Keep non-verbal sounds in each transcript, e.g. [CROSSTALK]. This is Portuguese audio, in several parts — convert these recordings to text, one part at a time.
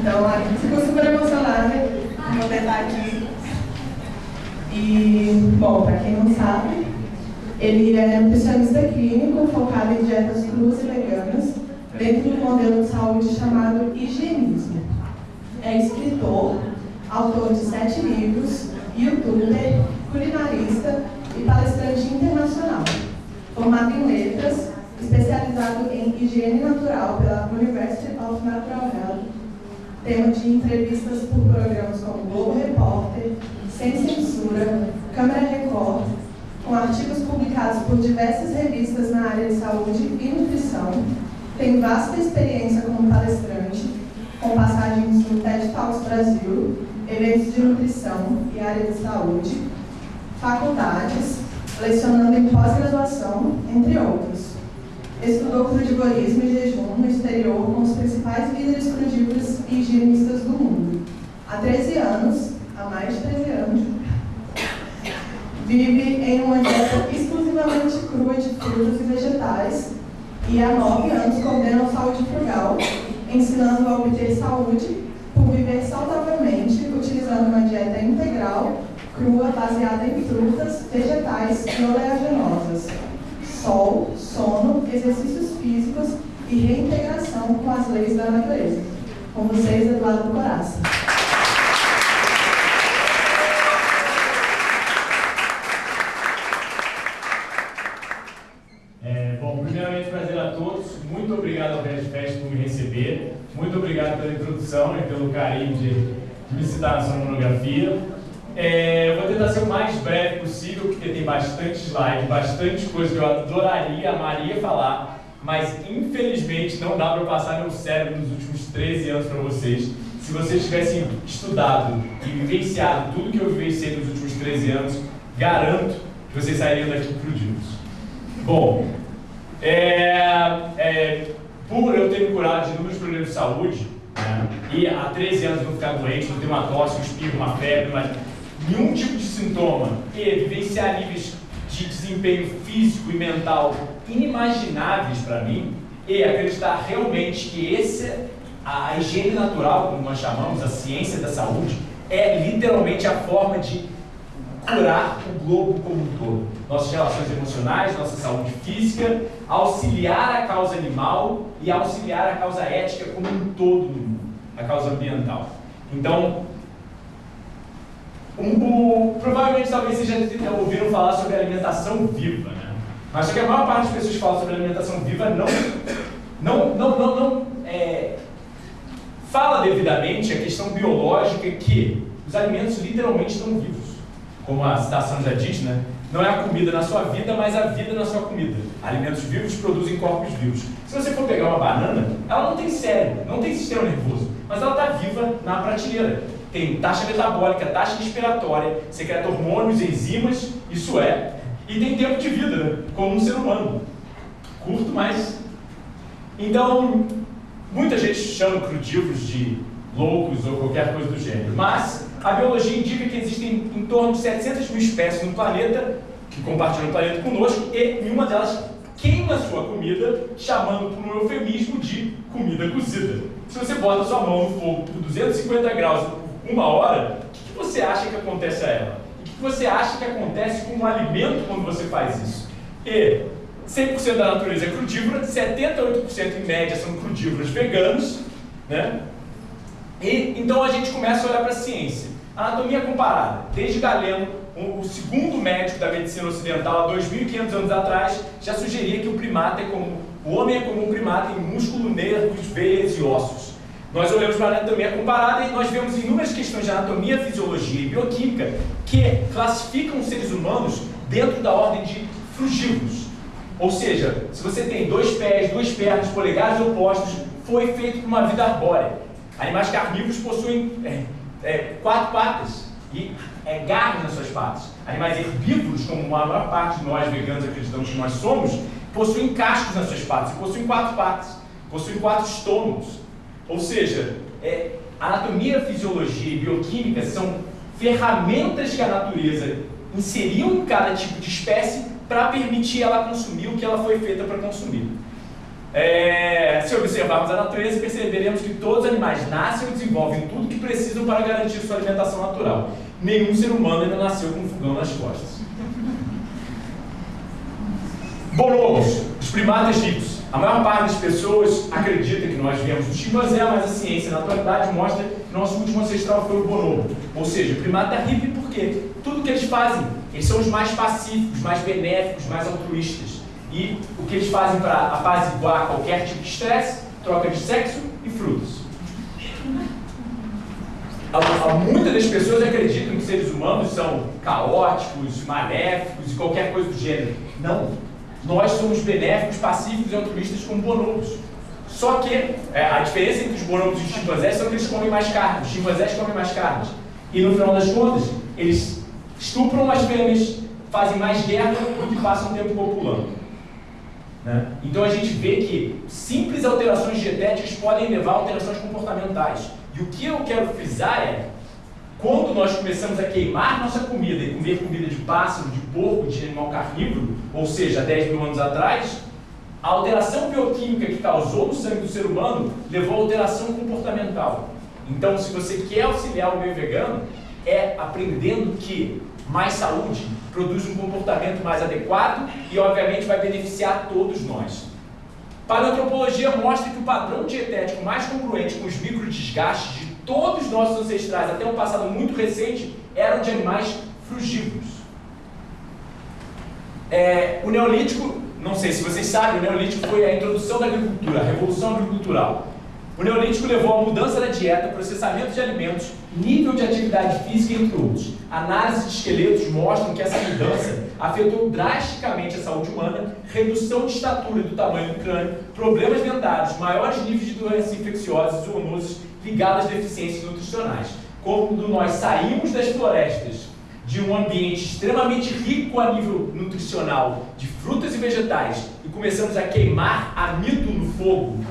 Então, fico super emocionada por poder estar aqui. E, bom, para quem não sabe, ele é nutricionista clínico focado em dietas cruas e veganas dentro do modelo de saúde chamado higienismo. É escritor, autor de sete livros, youtuber, culinarista e palestrante internacional. Formado em letras, especializado em higiene natural pela University of Natural Health, tema de entrevistas por programas como Globo Repórter, Sem Censura, Câmara Record, com artigos publicados por diversas revistas na área de saúde e nutrição, tem vasta experiência como palestrante, com passagens no TED Talks Brasil, eventos de nutrição e área de saúde, faculdades, lecionando em pós-graduação, entre outros. Estudou crudivorismo e jejum no exterior com os principais líderes crudívoros e higienistas do mundo. Há 13 anos, há mais de 13 anos, vive em uma dieta exclusivamente crua de frutas e vegetais e há 9 anos condena a saúde frugal, ensinando a obter saúde por viver saudavelmente, utilizando uma dieta integral, crua, baseada em frutas, vegetais e oleaginosas, sol, sono, exercícios físicos e reintegração com as leis da natureza. Com vocês, Eduardo Coraça. É, bom, primeiramente, prazer a todos. Muito obrigado ao Red Fest por me receber. Muito obrigado pela introdução e pelo carinho de, de me citar na sua monografia. É, vou tentar ser o mais breve possível, porque tem bastante slide, bastante coisa que eu adoraria, amaria falar, mas infelizmente não dá para passar meu cérebro nos últimos 13 anos para vocês. Se vocês tivessem estudado e vivenciado tudo que eu vivenciei nos últimos 13 anos, garanto que vocês sairiam daqui crudidos. Bom, é, é, por eu ter me curado de inúmeros problemas de saúde, né, e há 13 anos não ficar doente, não ter uma tosse, um espirro, uma febre, mas nenhum tipo de sintoma, e vivenciar níveis de desempenho físico e mental inimagináveis para mim, e acreditar realmente que esse, a higiene natural, como nós chamamos, a ciência da saúde, é literalmente a forma de curar o globo como um todo. Nossas relações emocionais, nossa saúde física, auxiliar a causa animal e auxiliar a causa ética como um todo no mundo, a causa ambiental. Então, um, provavelmente talvez vocês já ouviram falar sobre alimentação viva, né? Mas só que a maior parte das pessoas que falam sobre alimentação viva não, não, não, não, não é, fala devidamente a questão biológica que os alimentos literalmente estão vivos. Como a citação já diz, né? Não é a comida na sua vida, mas a vida na sua comida. Alimentos vivos produzem corpos vivos. Se você for pegar uma banana, ela não tem cérebro, não tem sistema nervoso, mas ela está viva na prateleira tem taxa metabólica, taxa respiratória, secreta hormônios, enzimas, isso é, e tem tempo de vida, né? como um ser humano. Curto, mas. Então, muita gente chama crudívoros de loucos ou qualquer coisa do gênero, mas a biologia indica que existem em torno de 700 mil espécies no planeta que compartilham o planeta conosco e nenhuma delas queima sua comida, chamando por um eufemismo de comida cozida. Se você bota sua mão no fogo por 250 graus uma hora, o que, que você acha que acontece a ela? O que, que você acha que acontece com o alimento quando você faz isso? E 100% da natureza é crudívora, 78% em média são crudívoros veganos, né? E então a gente começa a olhar para a ciência. Anatomia comparada. Desde Galeno, o segundo médico da medicina ocidental, há 2.500 anos atrás, já sugeria que o primata é como o homem é como um primata em músculo, nervos, veias e ossos. Nós olhamos para a anatomia comparada e nós vemos inúmeras questões de anatomia, fisiologia e bioquímica que classificam os seres humanos dentro da ordem de frugívoros. Ou seja, se você tem dois pés, duas pernas, polegares opostos, foi feito por uma vida arbórea. Animais carnívoros possuem é, é, quatro patas e é, garras nas suas patas. Animais herbívoros, como a maior parte de nós veganos acreditamos que nós somos, possuem cascos nas suas patas possuem quatro patas, possuem quatro estômagos. Ou seja, é, anatomia, fisiologia e bioquímica são ferramentas que a natureza inseriu em cada tipo de espécie para permitir ela consumir o que ela foi feita para consumir. É, se observarmos a natureza, perceberemos que todos os animais nascem e desenvolvem tudo o que precisam para garantir sua alimentação natural. Nenhum ser humano ainda nasceu com um fogão nas costas. Bonobos, os primatas ricos. A maior parte das pessoas acredita que nós viemos do chimpanzé, mas a ciência na atualidade mostra que nosso último ancestral foi o bonobo. Ou seja, o primata hippie porque tudo que eles fazem, eles são os mais pacíficos, mais benéficos, mais altruístas. E o que eles fazem para apaziguar qualquer tipo de estresse? Troca de sexo e frutos. Muitas das pessoas acreditam que seres humanos são caóticos, maléficos e qualquer coisa do gênero. Não. Nós somos benéficos, pacíficos e altruístas como bonobos. Só que é, a diferença entre os bonobos e os chimpanzés é que eles comem mais carne. Os chimpanzés comem mais carne. E no final das contas, eles estupram as fêmeas, fazem mais guerra que passam tempo copulando. Né? Então a gente vê que simples alterações dietéticas podem levar a alterações comportamentais. E o que eu quero frisar é, quando nós começamos a queimar nossa comida e comer comida de pássaro, de porco, de animal carnívoro, ou seja, 10 mil anos atrás, a alteração bioquímica que causou no sangue do ser humano levou a alteração comportamental. Então, se você quer auxiliar o meio vegano, é aprendendo que mais saúde produz um comportamento mais adequado e, obviamente, vai beneficiar todos nós. Paleoantropologia mostra que o padrão dietético mais congruente com os microdesgastes de todos os nossos ancestrais, até um passado muito recente, eram de animais frugívoros. É, o Neolítico, não sei se vocês sabem, o Neolítico foi a introdução da agricultura, a revolução agricultural. O Neolítico levou à mudança da dieta, processamento de alimentos, nível de atividade física, entre outros. Análises de esqueletos mostram que essa mudança afetou drasticamente a saúde humana, redução de estatura e do tamanho do crânio, problemas dentários, maiores níveis de doenças infecciosas e zoonoses ligadas a deficiências nutricionais. Quando nós saímos das florestas de um ambiente extremamente rico a nível nutricional, de frutas e vegetais, e começamos a queimar amido no fogo,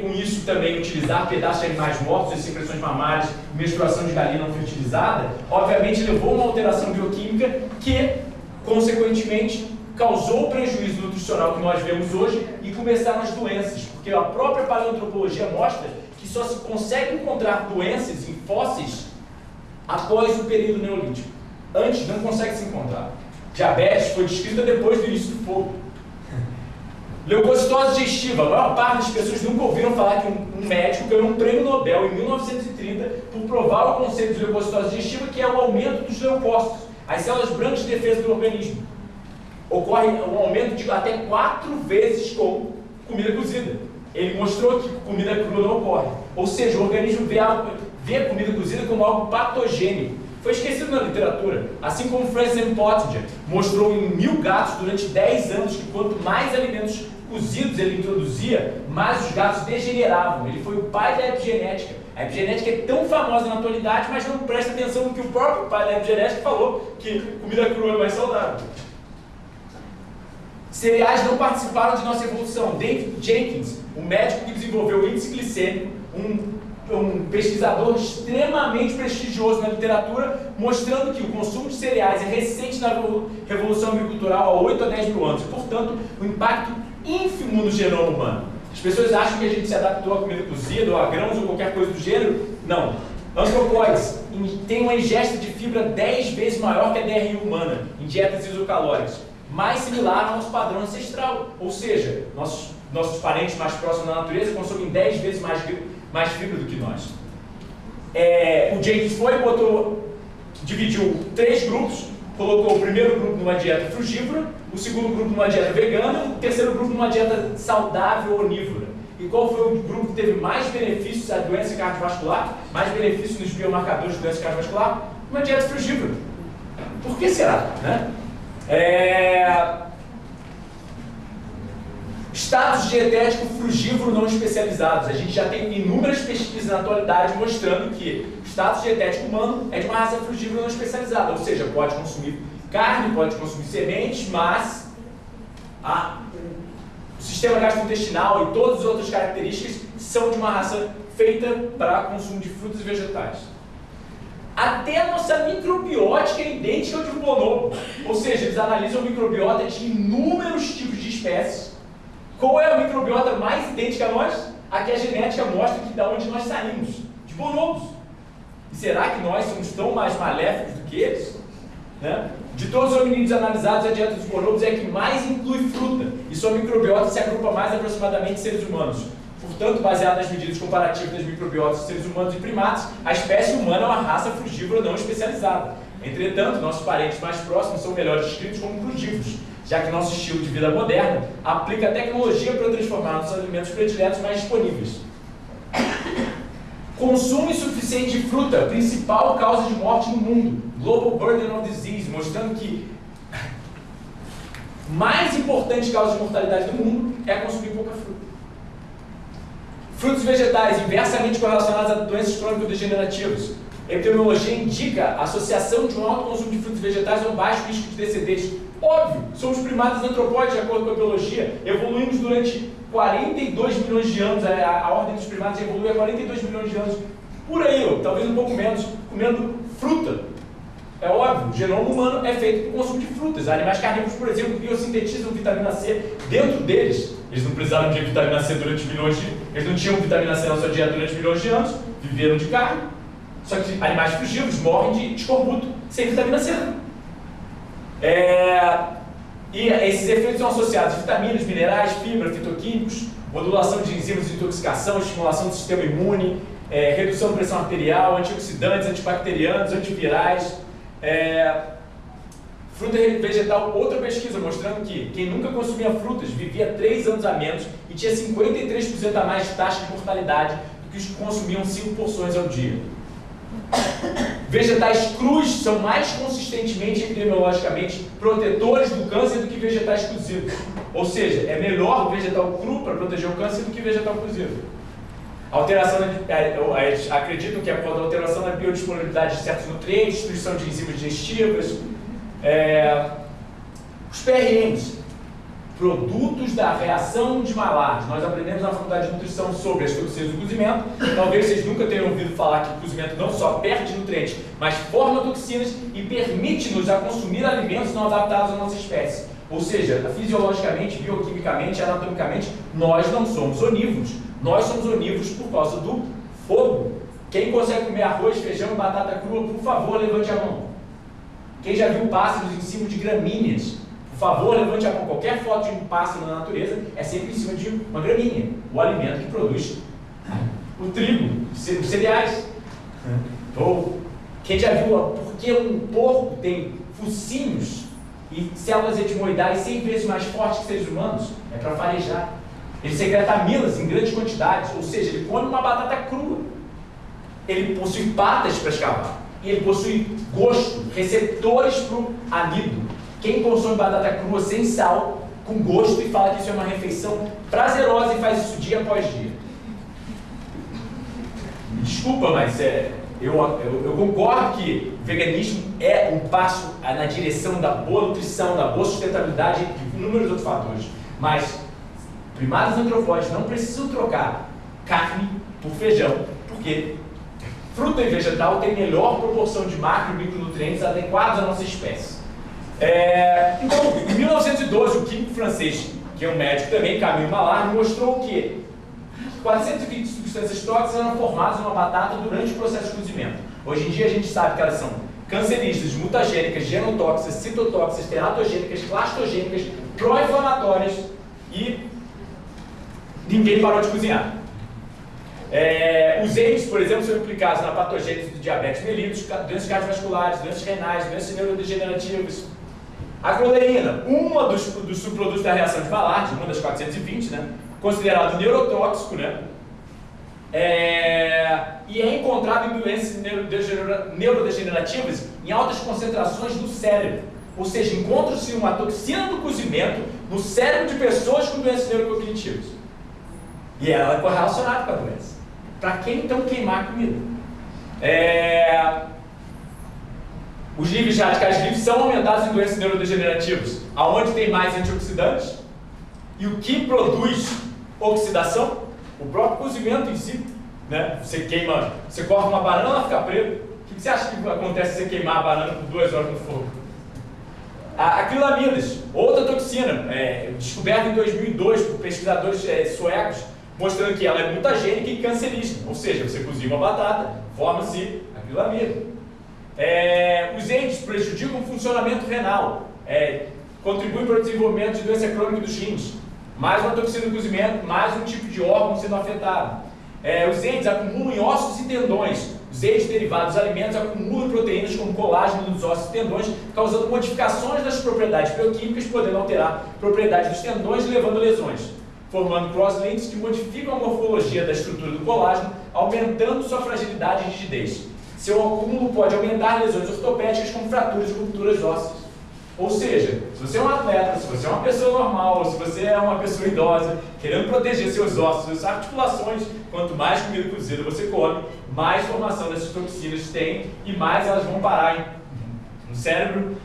com isso também utilizar pedaços de animais mortos, secreções mamárias, menstruação de galinha não fertilizada, obviamente levou a uma alteração bioquímica que, consequentemente, causou o prejuízo nutricional que nós vemos hoje e começaram as doenças, porque a própria paleoantropologia mostra que só se consegue encontrar doenças em fósseis após o período neolítico. Antes não consegue se encontrar. Diabetes foi descrita depois do início do fogo. Leucocitose digestiva. A maior parte das pessoas nunca ouviram falar que um, médico ganhou um prêmio Nobel em 1930 por provar o conceito de leucocitose digestiva, que é o aumento dos leucócitos, as células brancas de defesa do organismo. Ocorre um aumento de até quatro vezes com comida cozida. Ele mostrou que comida crua não ocorre. Ou seja, o organismo vê vê a comida cozida como algo patogênico. Foi esquecido na literatura. Assim como Francis M. Pottinger mostrou em mil gatos durante 10 anos que quanto mais alimentos cozidos ele introduzia, mais os gatos degeneravam. Ele foi o pai da epigenética. A epigenética é tão famosa na atualidade, mas não presta atenção no que o próprio pai da epigenética falou, que comida crua é mais saudável. Cereais não participaram de nossa evolução. David Jenkins, o médico que desenvolveu o índice glicêmico, um, um pesquisador extremamente prestigioso na literatura, mostrando que o consumo de cereais é recente na Revolução Agricultural há 8 a 10 mil anos. Portanto, o impacto ínfimo no genoma humano. As pessoas acham que a gente se adaptou à comida cozida, ou a grãos, ou qualquer coisa do gênero. Não. Antropóides tem uma ingesta de fibra 10 vezes maior que a DRI humana, em dietas isocalóricas, mais similar ao nosso padrão ancestral. Ou seja, nossos, nossos parentes mais próximos da natureza consomem 10 vezes mais, mais fibra do que nós. É, o James foi botou, dividiu três grupos, colocou o primeiro grupo numa dieta frugívora, o segundo grupo numa dieta vegana, o terceiro grupo numa dieta saudável onívora. E qual foi o grupo que teve mais benefícios à doença cardiovascular, mais benefícios nos biomarcadores de doença cardiovascular? Uma dieta frugívora. Por que será? Né? É... Status dietético frugívoro não especializados. A gente já tem inúmeras pesquisas na atualidade mostrando que o status dietético humano é de uma raça frugívora não especializada, ou seja, pode consumir carne, pode consumir sementes, mas a, o sistema gastrointestinal e todas as outras características são de uma raça feita para consumo de frutas e vegetais. Até a nossa microbiótica é idêntica ao de um bonobo. Ou seja, eles analisam microbiota de inúmeros tipos de espécies Qual é a microbiota mais idêntica a nós? A que a genética mostra que da onde nós saímos, de bonobos. E será que nós somos tão mais maléficos do que eles? Né? De todos os hominídeos analisados, a dieta dos bonobos é a que mais inclui fruta, e sua microbiota se agrupa mais aproximadamente seres humanos. Portanto, baseado nas medidas comparativas das microbiotas de seres humanos e primatas, a espécie humana é uma raça frugívora não especializada. Entretanto, nossos parentes mais próximos são melhores descritos como frugívoros, já que nosso estilo de vida moderno aplica a tecnologia para transformar nossos alimentos prediletos mais disponíveis. Consumo insuficiente de fruta, principal causa de morte no mundo. Global Burden of Disease, mostrando que mais importante causa de mortalidade do mundo é consumir pouca fruta. Frutos vegetais inversamente correlacionados a doenças crônico-degenerativas. Epidemiologia indica a associação de um alto consumo de frutos vegetais a um baixo risco de descendentes. Óbvio, somos primatas antropóides, de acordo com a biologia. Evoluímos durante 42 milhões de anos, a, a ordem dos primatas evoluiu há 42 milhões de anos. Por aí, ó, talvez um pouco menos, comendo fruta. É óbvio, o genoma humano é feito por consumo de frutas. Animais carnívoros, por exemplo, biosintetizam vitamina C dentro deles. Eles não precisaram de vitamina C durante milhões de... Eles não tinham vitamina C na sua dieta durante milhões de anos, viveram de carne. Só que animais frugívoros morrem de escorbuto sem vitamina C. É... E esses efeitos são associados a vitaminas, minerais, fibra, fitoquímicos, modulação de enzimas de intoxicação, estimulação do sistema imune, é, redução da pressão arterial, antioxidantes, antibacterianos, antivirais. É, fruta vegetal, outra pesquisa mostrando que quem nunca consumia frutas vivia 3 anos a menos e tinha 53% a mais de taxa de mortalidade do que os que consumiam 5 porções ao dia. Vegetais crus são mais consistentemente epidemiologicamente protetores do câncer do que vegetais cozidos. Ou seja, é melhor o vegetal cru para proteger o câncer do que vegetal cozido. Alteração, é, acreditam que é por alteração da biodisponibilidade de certos nutrientes, destruição de enzimas digestivas, é, os PRMs, produtos da reação de Maillard. Nós aprendemos na faculdade de nutrição sobre as toxinas do cozimento. Talvez vocês nunca tenham ouvido falar que o cozimento não só perde nutrientes, mas forma toxinas e permite-nos a consumir alimentos não adaptados à nossa espécie. Ou seja, fisiologicamente, bioquimicamente, anatomicamente, nós não somos onívoros. Nós somos onívoros por causa do fogo. Quem consegue comer arroz, feijão e batata crua, por favor, levante a mão. Quem já viu pássaros em cima de gramíneas? Por favor, levante a mão. Qualquer foto de um pássaro na natureza é sempre em cima de uma gramínea, o alimento que produz o trigo, os cereais. Ou quem já viu por que um porco tem focinhos e células etimoidais 100 vezes mais fortes que seres humanos? É para farejar. Ele secreta amilas em grandes quantidades, ou seja, ele come uma batata crua. Ele possui patas para escavar. E ele possui gosto, receptores para o amido. Quem consome batata crua sem sal, com gosto, e fala que isso é uma refeição prazerosa e faz isso dia após dia. Desculpa, mas é, eu, eu, eu, concordo que o veganismo é um passo na direção da boa nutrição, da boa sustentabilidade e inúmeros outros fatores. Mas primatas antropóides não precisam trocar carne por feijão, porque fruta e vegetal têm melhor proporção de macro e micronutrientes adequados à nossa espécie. É, então, em 1912, o químico francês, que é um médico também, Camille Maillard, mostrou que 420 substâncias tóxicas eram formadas numa batata durante o processo de cozimento. Hoje em dia a gente sabe que elas são cancerígenas, mutagênicas, genotóxicas, citotóxicas, teratogênicas, clastogênicas, pró-inflamatórias e ninguém parou de cozinhar. É, os EIDs, por exemplo, são implicados na patogênese do diabetes mellitus, doenças cardiovasculares, doenças renais, doenças neurodegenerativas, a cloreína, uma dos, dos subprodutos da reação de Maillard, uma das 420, né? considerado neurotóxico, né? É, e é encontrado em doenças neurodegenerativas em altas concentrações no cérebro. Ou seja, encontra-se uma toxina do cozimento no cérebro de pessoas com doenças neurocognitivas. E ela é correlacionada com a doença. Para quem então queimar a comida? É, os níveis de radicais livres são aumentados em doenças neurodegenerativas, aonde tem mais antioxidantes. E o que produz oxidação? O próprio cozimento em si. Né? Você queima, você corta uma banana, ela fica preta. O que você acha que acontece se você queimar a banana por duas horas no fogo? Acrilamidas, outra toxina, é, descoberta em 2002 por pesquisadores é, suecos, mostrando que ela é mutagênica e cancerígena. Ou seja, você cozinha uma batata, forma-se acrilamida. É, os AIDS prejudicam o funcionamento renal, é, contribuem para o desenvolvimento de doença crônica dos rins. Mais uma toxina do cozimento, mais um tipo de órgão sendo afetado. É, os AIDS acumulam em ossos e tendões. Os AIDS derivados dos alimentos acumulam proteínas como colágeno nos ossos e tendões, causando modificações das propriedades bioquímicas, podendo alterar propriedades dos tendões, levando lesões, formando crosslinks que modificam a morfologia da estrutura do colágeno, aumentando sua fragilidade e rigidez. Seu acúmulo pode aumentar lesões ortopédicas como fraturas e rupturas ósseas. Ou seja, se você é um atleta, se você é uma pessoa normal, se você é uma pessoa idosa, querendo proteger seus ossos, suas articulações, quanto mais comida cozida você come, mais formação dessas toxinas tem e mais elas vão parar no cérebro,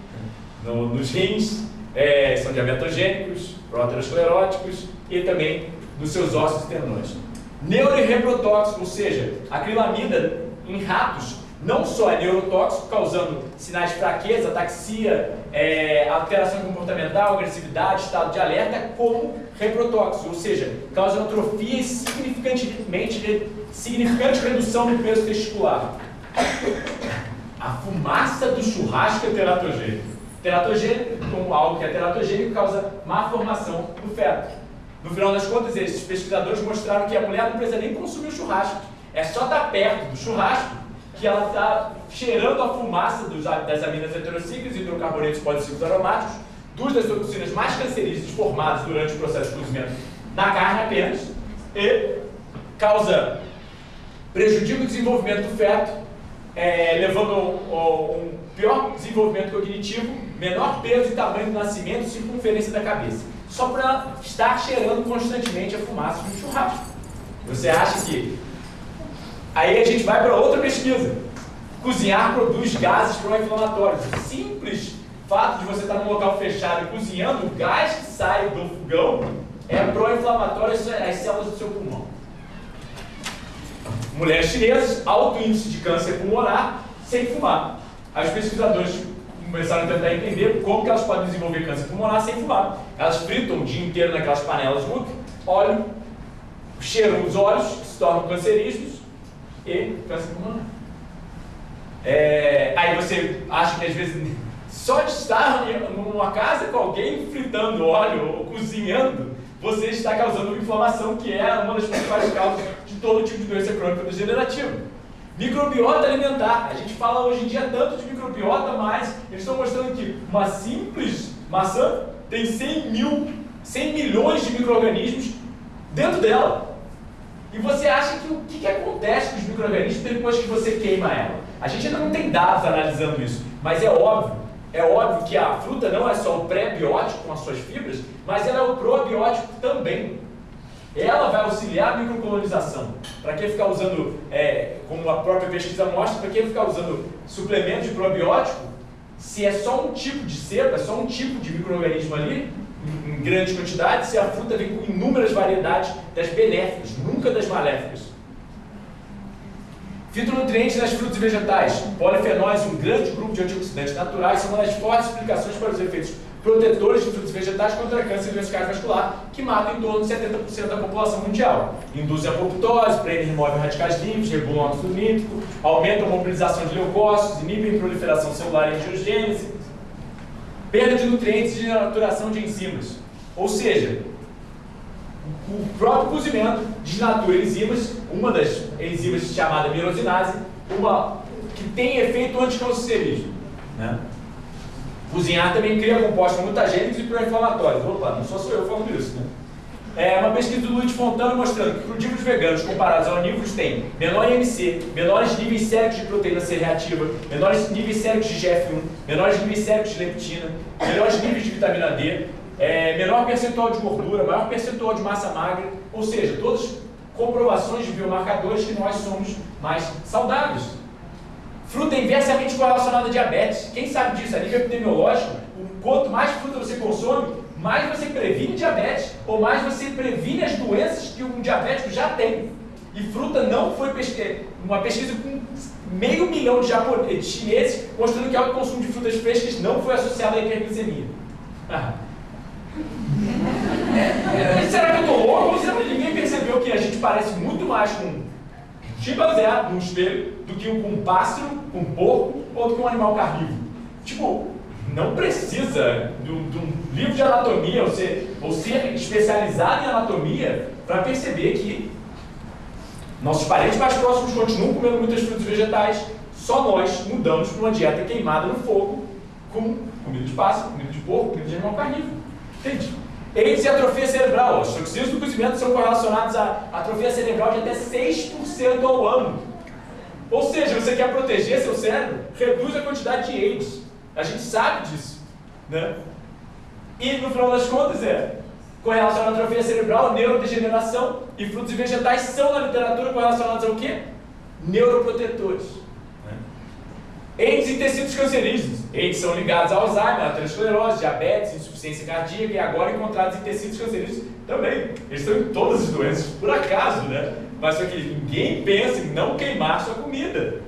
no, nos rins, é, são diabetogênicos, proteroscleróticos e também nos seus ossos e tendões. Neuroreprotóxico, ou seja, acrilamida em ratos não só é neurotóxico, causando sinais de fraqueza, ataxia, é, alteração comportamental, agressividade, estado de alerta, como reprotóxico, ou seja, causa atrofia e significantemente, significante redução do peso testicular. A fumaça do churrasco é teratogênico. Teratogênico, como algo que é teratogênico, causa má formação do feto. No final das contas, esses pesquisadores mostraram que a mulher não precisa nem consumir o churrasco. É só estar perto do churrasco que ela está cheirando a fumaça dos, das aminas heterocíclicas, hidrocarbonetos policíclicos aromáticos, duas das toxinas mais cancerígenas formadas durante o processo de cozimento na carne apenas, e causa prejudica o desenvolvimento do feto, é, levando a um pior desenvolvimento cognitivo, menor peso e tamanho do nascimento e circunferência da cabeça. Só para estar cheirando constantemente a fumaça de um churrasco. Você acha que Aí a gente vai para outra pesquisa. Cozinhar produz gases pró-inflamatórios. Simples fato de você estar num local fechado e cozinhando, o gás que sai do fogão é pró-inflamatório às células do seu pulmão. Mulheres chinesas, alto índice de câncer pulmonar, sem fumar. Aí os pesquisadores começaram a tentar entender como elas podem desenvolver câncer pulmonar sem fumar. Elas fritam o dia inteiro naquelas panelas óleo, cheiram os olhos, que se tornam cancerígenos, e câncer pulmonar. É, aí você acha que às vezes [LAUGHS] só de estar numa casa com alguém fritando óleo ou cozinhando, você está causando inflamação que é uma das principais causas de todo tipo de doença crônica degenerativa. Microbiota alimentar. A gente fala hoje em dia tanto de microbiota, mas eles estão mostrando que uma simples maçã tem 100 mil, 100 milhões de micro-organismos dentro dela. E você acha que o que, que acontece com os micro-organismos depois que você queima ela? A gente ainda não tem dados analisando isso, mas é óbvio, é óbvio que a fruta não é só o pré-biótico com as suas fibras, mas ela é o probiótico também. Ela vai auxiliar a microcolonização. Para que ficar usando, é, como a própria pesquisa mostra, para que ficar usando suplemento de probiótico, se é só um tipo de cepa, é só um tipo de microorganismo ali, em grandes quantidades se a fruta vem com inúmeras variedades das benéficas, nunca das maléficas. Fitonutrientes nas frutas e vegetais. Polifenóis, um grande grupo de antioxidantes naturais, são uma das fortes explicações para os efeitos protetores de frutas e vegetais contra câncer e doença cardiovascular, que matam em torno de 70% da população mundial. Induzem a apoptose, prendem e removem radicais livres, regulam o óxido nítrico, aumentam a mobilização de leucócitos, inibem a proliferação celular e angiogênese, perda de nutrientes e denaturação de enzimas. Ou seja, o próprio cozimento desnatura enzimas, uma das enzimas chamada mirosinase, uma que tem efeito anticancerígeno. Né? Cozinhar também cria compostos mutagênicos e pró-inflamatórios. Opa, não sou só eu falando isso, né? É uma pesquisa do Luiz Fontana mostrando que crudívoros veganos comparados a onívoros têm menor IMC, menores níveis séricos de proteína C reativa, menores níveis séricos de GF1, menores níveis séricos de leptina, menores níveis de vitamina D, é, menor percentual de gordura, maior percentual de massa magra, ou seja, todas comprovações de biomarcadores que nós somos mais saudáveis. Fruta inversamente correlacionada a diabetes. Quem sabe disso? A nível epidemiológico, quanto mais fruta você consome, mais você previne diabetes ou mais você previne as doenças que um diabético já tem. E fruta não foi pesquisa, uma pesquisa com meio milhão de, japoneses, chineses, mostrando que alto consumo de frutas frescas não foi associado à hiperglicemia. Ah. Será que eu estou louco? Ou será que ninguém percebeu que a gente parece muito mais com chimpanzé no espelho do que com um pássaro, com um porco ou do que um animal carnívoro? Tipo, não precisa de um, de um livro de anatomia ou ser, ou ser especializado em anatomia para perceber que nossos parentes mais próximos continuam comendo muitas frutas e vegetais, só nós mudamos para uma dieta queimada no fogo com comida de pássaro, comida de porco, comida de animal carnívoro. Entende? AIDS e atrofia cerebral. As toxinas do cozimento são correlacionadas à atrofia cerebral de até 6% ao ano. Ou seja, você quer proteger seu cérebro, reduz a quantidade de AIDS. A gente sabe disso. Né? E no final das contas é correlacionado à atrofia cerebral, neurodegeneração e frutos vegetais são na literatura correlacionados ao quê? Neuroprotetores. Né? AIDS e tecidos cancerígenos. AIDS são ligados ao Alzheimer, aterosclerose, diabetes, insuficiência cardíaca e agora encontrados em tecidos cancerígenos também. Eles estão em todas as doenças, por acaso, né? Mas só que ninguém pensa em não queimar sua comida.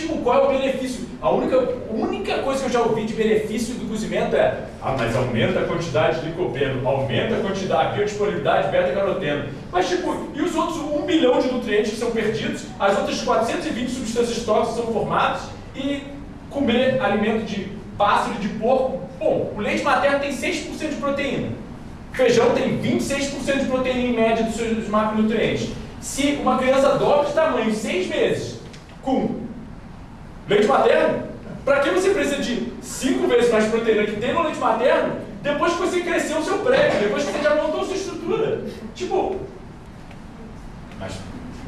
Tipo, qual é o benefício? A única, única coisa que eu já ouvi de benefício do cozimento é ah, mas aumenta a quantidade de licopeno, aumenta a quantidade, a biodisponibilidade de beta-caroteno. Mas tipo, e os outros 1 bilhão de nutrientes que são perdidos, as outras 420 substâncias tóxicas são formadas e comer alimento de pássaro e de porco, bom, o leite materno tem 6% de proteína. Feijão tem 26% de proteína em média dos seus macronutrientes. Se uma criança dobra de tamanho em 6 meses com Leite materno? Para que você precisa de 5 vezes mais proteína que tem no leite materno depois que você cresceu o seu prédio, depois que você já montou sua estrutura? Tipo. Mas,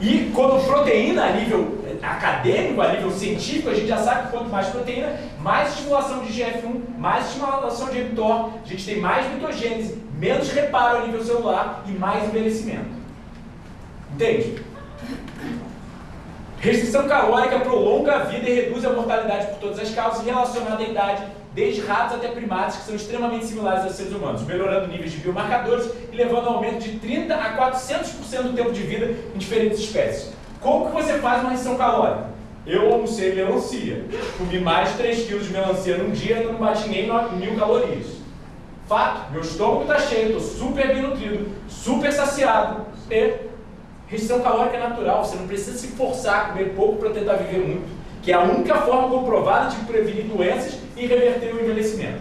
e quando proteína a nível acadêmico, a nível científico, a gente já sabe que quanto mais proteína, mais estimulação de GF1, mais estimulação de mTOR, a gente tem mais mitogênese, menos reparo a nível celular e mais envelhecimento. Entende? Restrição calórica prolonga a vida e reduz a mortalidade por todas as causas relacionadas à idade, desde ratos até primatas, que são extremamente similares aos seres humanos, melhorando níveis de biomarcadores e levando ao aumento de 30% a 400% do tempo de vida em diferentes espécies. Como que você faz uma restrição calórica? Eu almocei melancia, comi mais de 3 kg de melancia num dia e não bati nem mil calorias. Fato, meu estômago está cheio, estou super bem nutrido, super saciado e Restrição calórica é natural, você não precisa se forçar a comer pouco para tentar viver muito, que é a única forma comprovada de prevenir doenças e reverter o envelhecimento.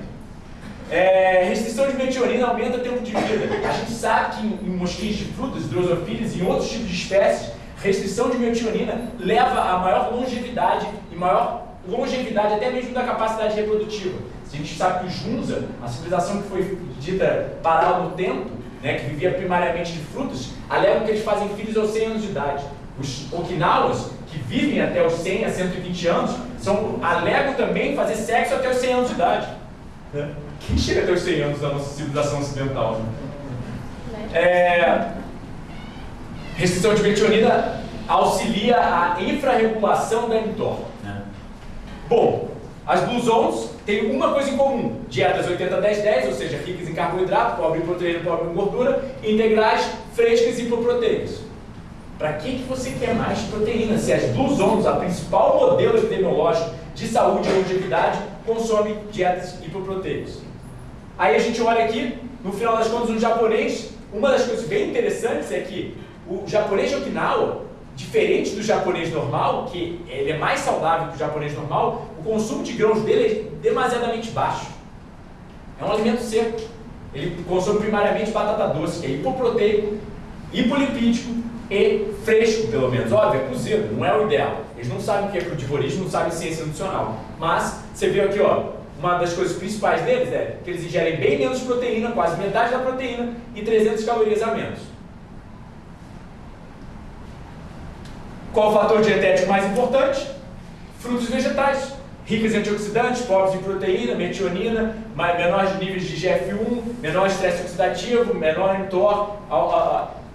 É, restrição de metionina aumenta o tempo de vida. A gente sabe que em, em mosquitos de frutas, drosophilas e em outros tipos de espécies, restrição de metionina leva a maior longevidade e maior longevidade até mesmo da capacidade reprodutiva. A gente sabe que os Junza, a civilização que foi dita parar no tempo, né, que vivia primariamente de frutos, alegam que eles fazem filhos aos 100 anos de idade. Os Okinawas, que vivem até os 100 a 120 anos, são, alegam também fazer sexo até os 100 anos de idade. Né? Quem chega até os 100 anos da nossa civilização ocidental? Né? É, restrição de metionina auxilia a infrarregulação da mTOR. Né? Bom, as Blue Zones têm uma coisa em comum: dietas 80-10-10, ou seja, ricas em carboidrato, pobre em proteína, pobre em gordura, integrais, frescas e hipoproteicas. Para que, que você quer mais proteína? Se as Blue Zones, a principal modelo epidemiológico de saúde e longevidade, consome dietas hipoproteicas. Aí a gente olha aqui, no final das contas, no japonês, uma das coisas bem interessantes é que o japonês de Okinawa Diferente do japonês normal, que ele é mais saudável que o japonês normal, consumo de grãos dele é demasiadamente baixo. É um alimento seco. Ele consome primariamente batata doce, que é hipoproteico, hipolipídico e fresco, pelo menos. Óbvio, é cozido, não é o ideal. Eles não sabem o que é frutivorismo, não sabem ciência nutricional. Mas, você viu aqui, ó, uma das coisas principais deles é que eles ingerem bem menos proteína, quase metade da proteína, e 300 calorias a menos. Qual o fator dietético mais importante? Frutos e vegetais, ricos em antioxidantes, pobres em proteína, metionina, menores níveis de GF1, menor estresse oxidativo, menor mTOR,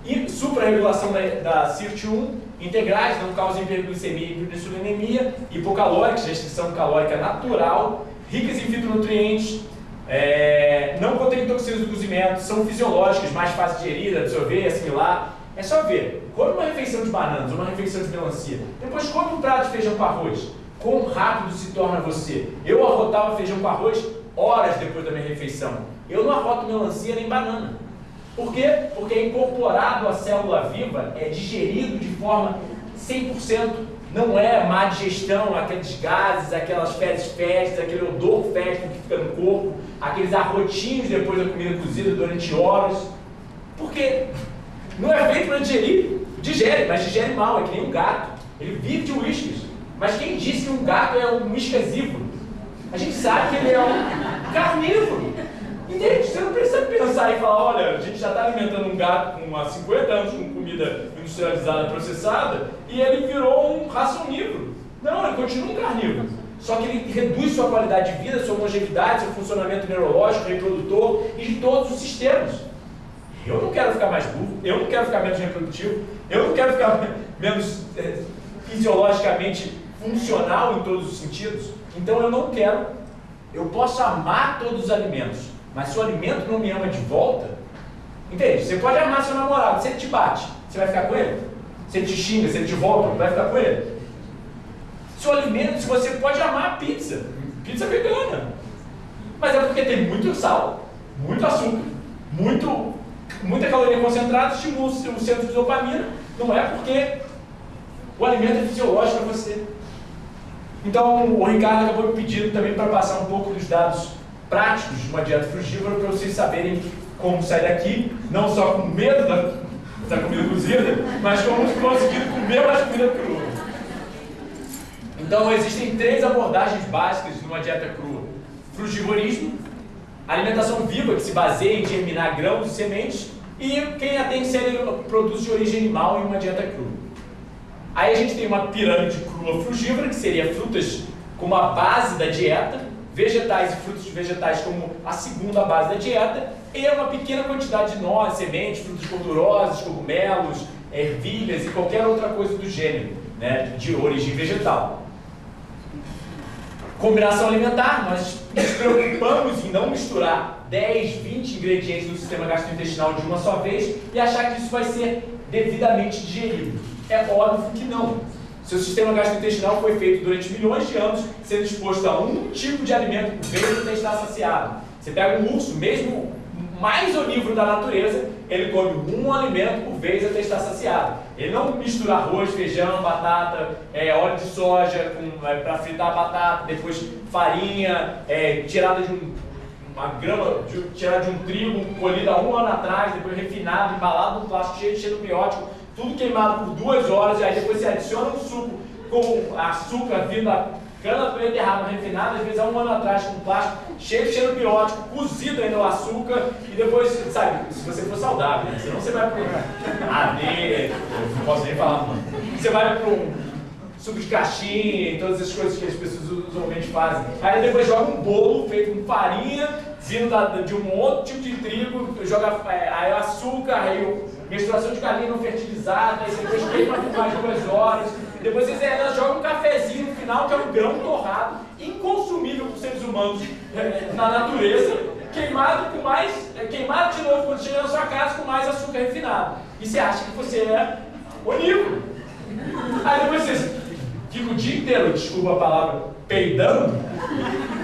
e suprarregulação da, da CIRT1, integrais, não causam hiperglicemia e hiperinsulinemia, hipocalóricos, restrição calórica natural, ricas em fitonutrientes, é, não contêm toxinas do cozimento, são fisiológicas, mais fáceis de gerir, absorver assimilar, É só ver. Come uma refeição de bananas, uma refeição de melancia. Depois come um prato de feijão com arroz. Quão rápido se torna você? Eu arrotava feijão com arroz horas depois da minha refeição. Eu não arroto melancia nem banana. Por quê? Porque é incorporado à célula viva, é digerido de forma 100%. Não é má digestão, aqueles gases, aquelas fezes fétidas, aquele odor fétido que fica no corpo, aqueles arrotinhos depois da comida cozida durante horas. Porque não é feito para digerir. Digere, mas digere mal, é que nem um gato. Ele vive de uísques. Mas quem disse que um gato é um uísquesívoro? A gente sabe que ele é um carnívoro. Entende? Você não precisa pensar e falar, olha, a gente já está alimentando um gato com há 50 anos com comida industrializada, processada, e ele virou um racionívoro. Não, ele continua um carnívoro. Só que ele reduz sua qualidade de vida, sua longevidade, seu funcionamento neurológico, reprodutor e de todos os sistemas. Eu não quero ficar mais burro, eu não quero ficar menos reprodutivo, eu não quero ficar [LAUGHS] menos é, fisiologicamente funcional em todos os sentidos. Então eu não quero. Eu posso amar todos os alimentos, mas se o alimento não me ama de volta, entende? Você pode amar seu namorado, se ele te bate, você vai ficar com ele? Se ele te xinga, se ele te volta, vai ficar com ele? Se o alimento, se você pode amar a pizza, pizza vegana, mas é porque tem muito sal, muito açúcar, muito muita caloria concentrada estimula o centro de dopamina, não é porque o alimento é fisiológico para você. Então, o Ricardo acabou me pedindo também para passar um pouco dos dados práticos de uma dieta frugívora para vocês saberem como sair daqui, não só com medo da, da comida cozida, mas como conseguir comer mais comida crua. Então, existem três abordagens básicas numa dieta crua: frugivorismo, alimentação viva, que se baseia em germinar grãos e sementes, e quem atende produtos de origem animal em uma dieta crua. Aí a gente tem uma pirâmide crua frugívora, que seria frutas como a base da dieta, vegetais e frutos de vegetais como a segunda base da dieta, e uma pequena quantidade de nós, sementes, frutos gordurosos, cogumelos, ervilhas e qualquer outra coisa do gênero, né, de origem vegetal. Combinação alimentar, nós nos preocupamos em não misturar 10, 20 ingredientes do sistema gastrointestinal de uma só vez e achar que isso vai ser devidamente digerido. É óbvio que não. Seu sistema gastrointestinal foi feito durante milhões de anos sendo exposto a um tipo de alimento por vez até estar saciado. Você pega um urso, mesmo mais onívoro da natureza, ele come um alimento por vez até estar saciado. Ele não mistura arroz, feijão, batata, é, óleo de soja é, para fritar a batata, depois farinha, é, tirada de um, uma grama, de, tirada de um trigo colhida um ano atrás, depois refinado, embalado num plástico cheio de xenobiótico, tudo queimado por duas horas, e aí depois você adiciona um suco com açúcar vindo da cana beterraba refinada, às vezes há um ano atrás, com plástico cheio de cheiro biótico, cozido ainda o açúcar, e depois, sabe, se você for saudável, né? senão você vai pro [LAUGHS] AD, eu não posso nem falar, você vai pro suco de caixinha e todas essas coisas que as pessoas usualmente fazem. Aí depois joga um bolo feito com farinha, vindo de um outro tipo de trigo, joga é, aí açúcar, aí menstruação de galinha não fertilizada, aí depois queima por mais duas horas, depois eles ainda jogam um cafezinho no final, que é um grão torrado, inconsumível para os seres humanos é, na natureza, queimado com mais, é, queimado de novo quando chega na sua casa com mais açúcar refinado. E você acha que você é onívoro. Aí depois vocês ficam o dia inteiro, desculpa a palavra, peidando,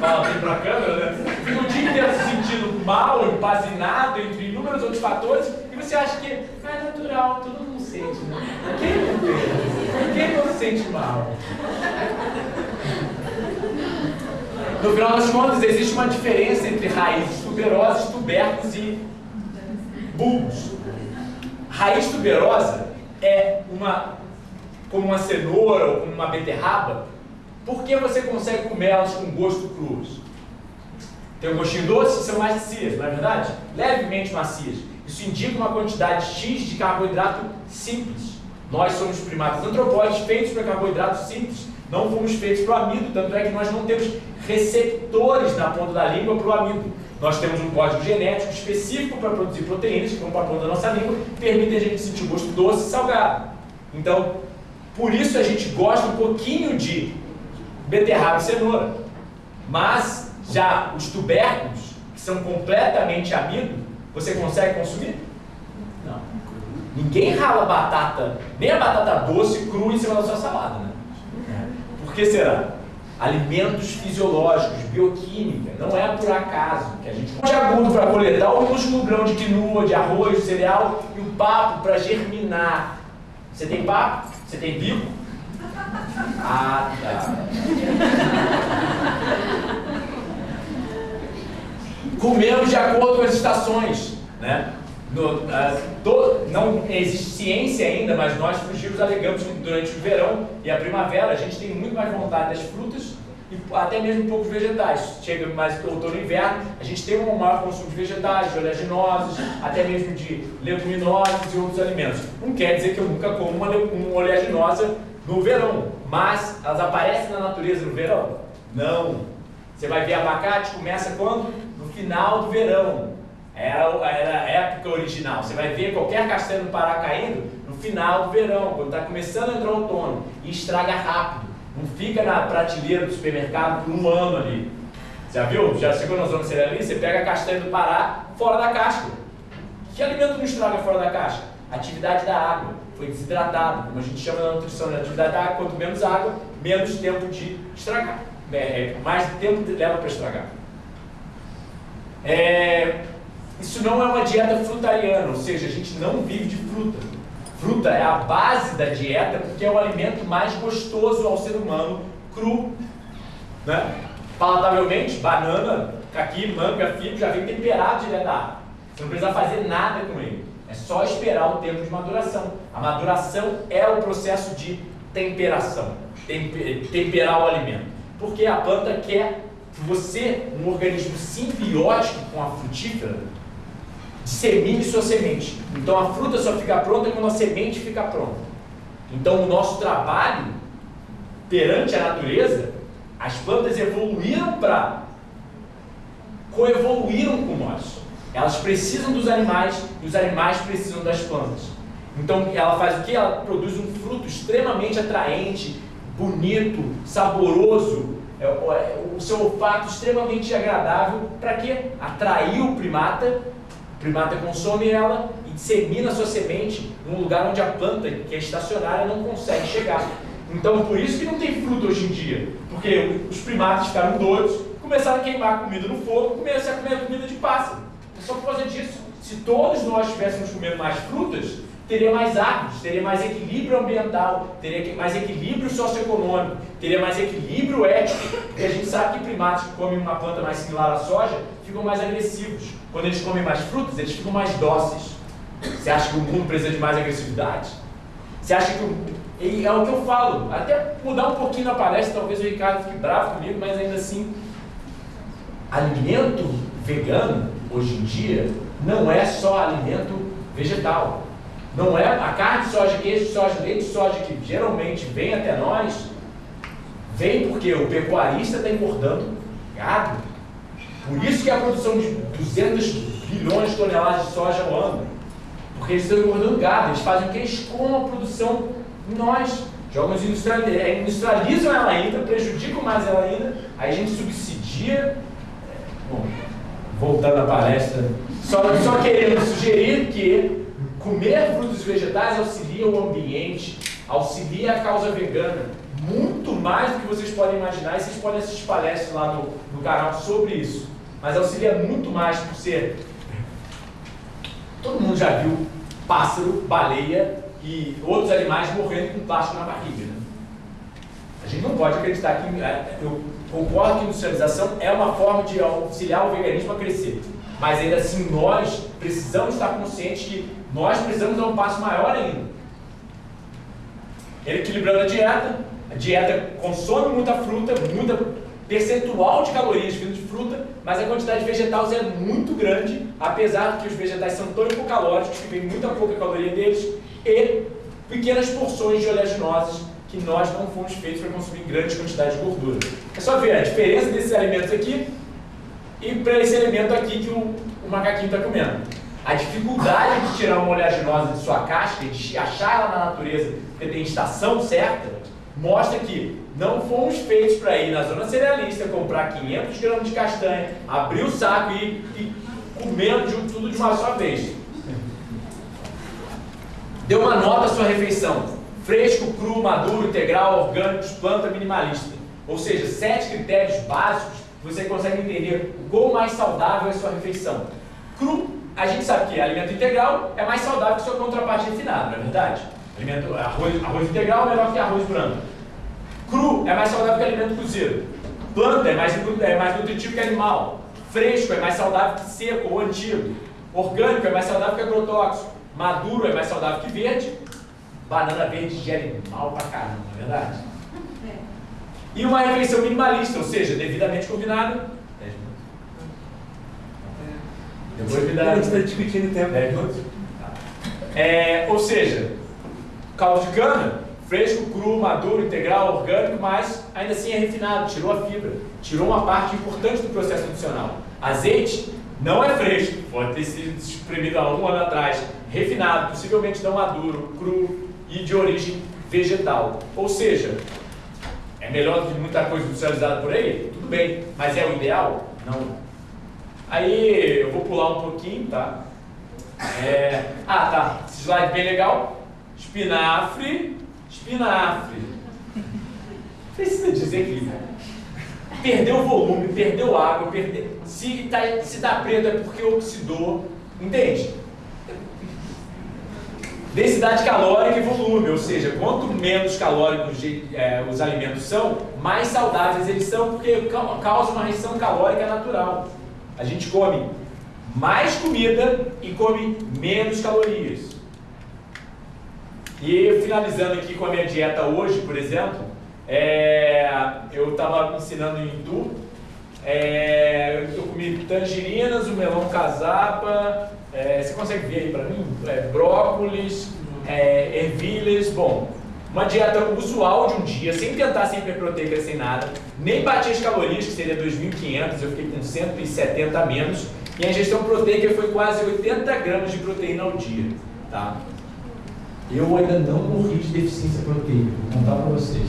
fala bem pra câmera, né? Fica o dia inteiro se sentindo mal, empazinado, entre inúmeros outros fatores, e você acha que é natural, todo mundo sente, né? Quem não tem? Quem não se sente mal? No final das contas, existe uma diferença entre raízes tuberosas, tubérculos e bulbos. Raiz tuberosa é uma como uma cenoura ou como uma beterraba, por que você consegue comer elas com gosto cruz? Tem um gostinho doce são mais macias, não é verdade? Levemente macias. Isso indica uma quantidade X de carboidrato simples. Nós somos primatas antropóides feitos para carboidratos simples. Não fomos feitos para o amido, tanto é que nós não temos receptores na ponta da língua para o amido. Nós temos um código genético específico para produzir proteínas, que vão para a ponta da nossa língua, permitem a gente sentir gosto doce e salgado. Então, por isso a gente gosta um pouquinho de beterraba e cenoura. Mas já os tubérculos, que são completamente amido, você consegue consumir? Não. Ninguém rala batata, nem a batata doce crua em cima da sua salada, né? Por que será? Alimentos fisiológicos, bioquímica, não é por acaso que a gente de agudo para coletar o músculo grão de quinoa, de arroz, cereal e o papo para germinar. Você tem papo? Você tem bico? Ah, tá. Comemos de acordo com as estações, né? No, do, não existe ciência ainda, mas nós fugimos alegamos que durante o verão e a primavera a gente tem muito mais vontade das frutas e até mesmo um pouco vegetais. Chega mais outono e inverno, a gente tem um maior consumo de vegetais, de oleaginosos, até mesmo de leguminosos e outros alimentos. Não quer dizer que eu nunca como uma, uma oleaginosa no verão, mas elas aparecem na natureza no verão? Não. Você vai ver abacate, começa quando? No final do verão. Era, era a época original. Você vai ver qualquer castanha do Pará caindo no final do verão, quando está começando a entrar o outono, e estraga rápido. Não fica na prateleira do supermercado por um ano ali. Já viu? Já chegou na zona cerealista? Você pega a castanha do Pará fora da casca. Que alimento não estraga fora da casca? Atividade da água. Foi desidratado, como a gente chama na nutrição, na atividade da água, quanto menos água, menos tempo de estragar. É, é mais tempo leva para estragar. É, isso não é uma dieta frutariana, ou seja, a gente não vive de fruta. Fruta é a base da dieta porque é o alimento mais gostoso ao ser humano cru. Né? Palatavelmente, banana, caqui, manga, figo já vem temperado direto da água. Você não precisa fazer nada com ele. É só esperar o tempo de maduração. A maduração é o processo de temperação, temperar o alimento. Porque a planta quer que você, um organismo simbiótico com a frutífera, dissemine sua semente. Então a fruta só fica pronta quando a semente fica pronta. Então o nosso trabalho perante a natureza, as plantas evoluíram para coevoluíram com nós. Elas precisam dos animais e os animais precisam das plantas. Então ela faz o que? Ela produz um fruto extremamente atraente, bonito, saboroso, é, é, o seu olfato extremamente agradável para quê? Atrair o primata primata consome ela e dissemina sua semente num lugar onde a planta, que é estacionária, não consegue chegar. Então, por isso que não tem fruta hoje em dia. Porque os primatas ficaram doidos, começaram a queimar comida no fogo, começaram a comer comida de pássaro. É só por causa disso. Se todos nós estivéssemos comendo mais frutas, teria mais árvores, teria mais equilíbrio ambiental, teria mais equilíbrio socioeconômico, teria mais equilíbrio ético, porque a gente sabe que primatas que comem uma planta mais similar à soja ficam mais agressivos. Quando eles comem mais frutas, eles ficam mais dóceis. Você acha que o mundo precisa de mais agressividade? Você acha que o... E é o que eu falo, até mudar um pouquinho na palestra, talvez o Ricardo fique bravo comigo, mas ainda assim, alimento vegano, hoje em dia, não é só alimento vegetal. Não é a carne de soja, queijo soja, leite soja que geralmente vem até nós, vem porque o pecuarista está engordando gado. Por isso que a produção de 200 bilhões de toneladas de soja ao ano. Porque eles estão engordando gado, eles fazem o que? Eles comam a produção em nós. Jogam é, industrializam ela ainda, prejudicam mais ela ainda, aí a gente subsidia. Bom, voltando à palestra, só, só querendo sugerir que Comer frutos e vegetais auxilia o ambiente, auxilia a causa vegana, muito mais do que vocês podem imaginar, e vocês podem assistir palestras lá no, no canal sobre isso. Mas auxilia muito mais por ser. Todo mundo já viu pássaro, baleia e outros animais morrendo com plástico na barriga. Né? A gente não pode acreditar que. É, eu concordo que industrialização é uma forma de auxiliar o veganismo a crescer. Mas ainda assim, nós precisamos estar conscientes que nós precisamos dar um passo maior ainda. Equilibrando a dieta, a dieta consome muita fruta, muita percentual de calorias vindo de fruta, mas a quantidade de vegetais é muito grande, apesar que os vegetais são tão hipocalóricos que vem muita pouca caloria deles, e pequenas porções de oleaginosas que nós não fomos feitos para consumir grande quantidade de gordura. É só ver a diferença desses alimentos aqui e para esse alimento aqui que o, o macaquinho está comendo. A dificuldade de tirar uma oleaginosa de sua casca, de achar ela na natureza, porque tem estação certa, mostra que não fomos feitos para ir na zona cerealista, comprar 500 gramas de castanha, abrir o saco e ir comendo de tudo de uma só vez. Dê uma nota à sua refeição. Fresco, cru, maduro, integral, orgânicos, planta, minimalista. Ou seja, sete critérios básicos você consegue entender quão mais saudável é a sua refeição. Cru, a gente sabe que alimento integral é mais saudável que sua contraparte refinada, não é verdade? Alimento, arroz, arroz integral é melhor que arroz branco. Cru é mais saudável que alimento cozido. Planta é mais, é mais nutritivo que animal. Fresco é mais saudável que seco ou antigo. Orgânico é mais saudável que agrotóxico. Maduro é mais saudável que verde. Banana verde gere mal pra caramba, não é verdade? E uma refeição minimalista, ou seja, devidamente combinada. 10 minutos. Depois me dá. A gente está discutindo tempo. 10 minutos? Tá. É, ou seja, caldo de cana, fresco, cru, maduro, integral, orgânico, mas ainda assim é refinado, tirou a fibra, tirou uma parte importante do processo nutricional. Azeite não é fresco, pode ter sido espremido há um ano atrás, refinado, possivelmente não maduro, cru e de origem vegetal. Ou seja, melhor do que muita coisa industrializada por aí? Tudo bem, mas é o ideal? Não. Aí eu vou pular um pouquinho, tá? É... Ah, tá. Esse slide bem legal. Espinafre, espinafre. Precisa dizer que perdeu volume, perdeu água, perdeu. Se, tá, se dá preto é porque oxidou. Entende? Densidade calórica e volume, ou seja, quanto menos calóricos é, os alimentos são, mais saudáveis eles são, porque causa uma restrição calórica natural. A gente come mais comida e come menos calorias. E finalizando aqui com a minha dieta hoje, por exemplo, é, eu estava ensinando em Itu, é, eu comi tangerinas, o melão casapa, é, você consegue ver aí para mim? É, brócolis, é, ervilhas, bom, uma dieta usual de um dia, sem tentar sem hiperproteica, sem nada, nem bater as calorias, que seria 2.500, eu fiquei com 170 a menos, e a ingestão proteica foi quase 80 gramas de proteína ao dia, tá? Eu ainda não morri de deficiência proteica, vou contar para vocês.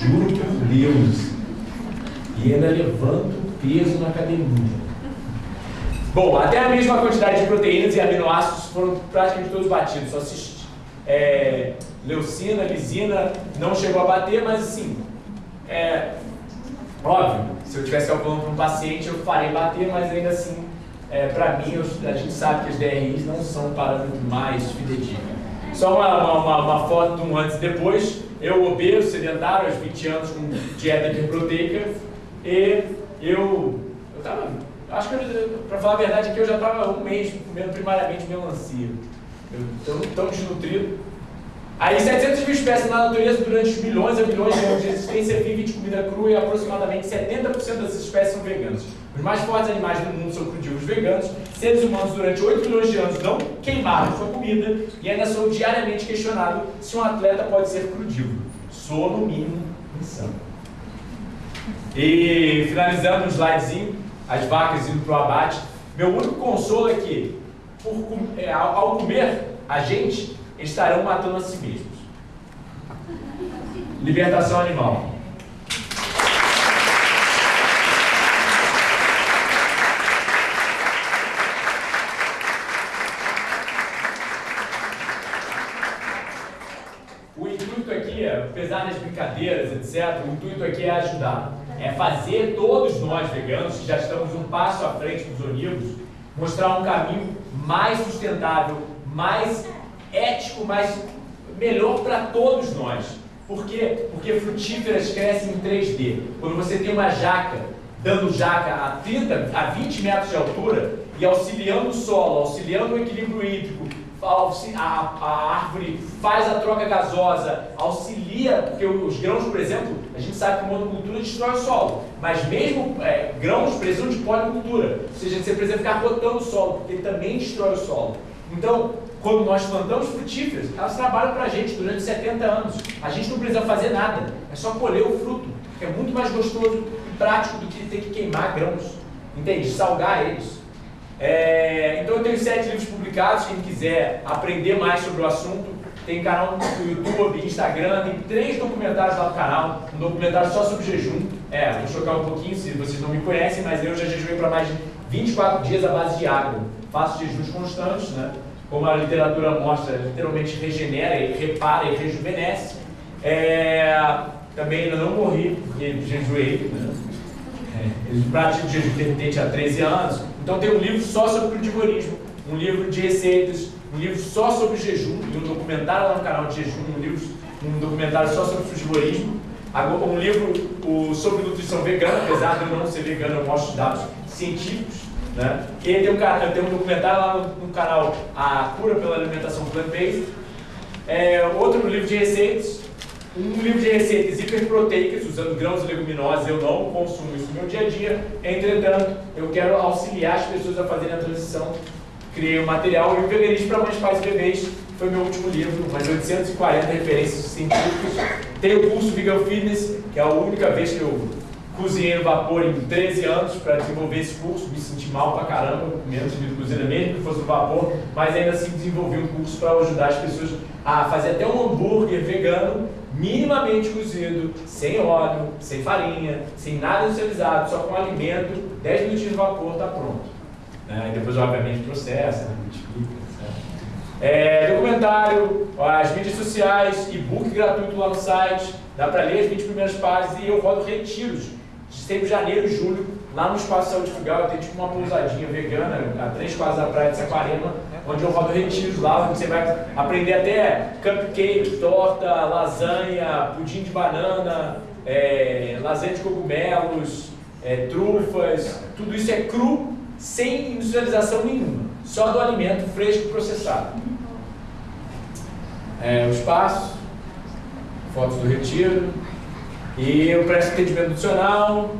Juro por Deus. E ainda levanto peso na academia. Bom, até a mesma quantidade de proteínas e aminoácidos foram praticamente todos batidos. Só se é, leucina, lisina não chegou a bater, mas assim, é, óbvio, se eu estivesse calculando para um paciente, eu farei bater, mas ainda assim, é, para mim, eu, a gente sabe que os DRIs não são o parâmetro mais fidedigno. Só uma, uma, uma, foto de um antes e depois. Eu obeso, sedentário, aos 20 anos, com dieta hiperproteica. E eu, eu tava, acho que, para falar a verdade, aqui eu já estava um mês comendo primariamente melancia. Eu tão desnutrido. Aí 700 mil espécies na natureza durante milhões e milhões de anos de existência vivem de comida crua e aproximadamente 70% dessas espécies são veganas. Os mais fortes animais do mundo são crudívores veganos. Seres humanos durante 8 milhões de anos não queimaram sua comida e ainda sou diariamente questionado se um atleta pode ser crudívoro. Sou, no mínimo, insano. E finalizando um slidezinho, as vacas indo para o abate. Meu único consolo é que, por, é, ao comer a gente, estarão matando a si mesmos. Libertação animal. apesar das brincadeiras, etc., o intuito aqui é ajudar. É fazer todos nós veganos, que já estamos um passo à frente dos onívos, mostrar um caminho mais sustentável, mais ético, mais melhor para todos nós. Por quê? Porque frutíferas crescem em 3D. Quando você tem uma jaca dando jaca a 30, a 20 metros de altura e auxiliando o solo, auxiliando o equilíbrio hídrico, a, a, árvore faz a troca gasosa, auxilia, porque os grãos, por exemplo, a gente sabe que monocultura destrói o solo, mas mesmo é, grãos precisam de policultura, ou seja, você precisa ficar rotando o solo, porque ele também destrói o solo. Então, quando nós plantamos frutíferas, elas trabalham para a gente durante 70 anos. A gente não precisa fazer nada, é só colher o fruto, é muito mais gostoso e prático do que ter que queimar grãos, entende? Salgar eles. É, então eu tenho sete livros publicados, quem quiser aprender mais sobre o assunto, tem canal no YouTube, Instagram, tem três documentários lá no canal, um documentário só sobre jejum. É, vou chocar um pouquinho se vocês não me conhecem, mas eu já jejuei para mais de 24 dias à base de água. Faço jejuns constantes, né? como a literatura mostra, literalmente regenera e repara e rejuvenesce. É, também ainda não morri, porque jejuei. Né? É, pratico jejum intermitente há 13 anos. Então tem um livro só sobre crudivorismo, um livro de receitas, um livro só sobre jejum, e um documentário lá no canal de jejum, um, livro, um documentário só sobre crudivorismo. Um livro o, sobre nutrição vegana, apesar de eu não ser vegano, eu mostro dados científicos. Né? E tem um, tem um documentário lá no, no canal A Cura pela Alimentação Plant-Based. É, outro livro de receitas, um livro de receitas hiperproteicas, usando grãos e leguminosas, eu não consumo isso no meu dia a dia. Entretanto, eu quero auxiliar as pessoas a fazerem a transição. Criei um material e o Veganismo para Mães, Pais e Bebês foi meu último livro, mais 840 referências científicas. Tem o curso Vegan Fitness, que é a única vez que eu cozinhei no vapor em 13 anos para desenvolver esse curso, me senti mal pra caramba, menos de cozinha mesmo que fosse no vapor, mas ainda assim desenvolvi um curso para ajudar as pessoas a fazer até um hambúrguer vegano minimamente cozido, sem óleo, sem farinha, sem nada industrializado, só com alimento, 10 minutinhos no vapor, está pronto. Né? E depois, obviamente, processa, né? multiplica, É, documentário, as mídias sociais, e-book gratuito lá no site, dá para ler as 20 primeiras páginas e eu rodo retiros de sempre janeiro e julho, lá no Espaço Saúde Frugal, eu tenho tipo uma pousadinha vegana, a três quadras da praia de Saquarema, onde eu rodo retiros lá, onde você vai aprender até cupcake, torta, lasanha, pudim de banana, é, lasanha de cogumelos, é, trufas, tudo isso é cru, sem industrialização nenhuma, só do alimento fresco processado. É, o espaço, fotos do retiro, e eu presto atendimento nutricional.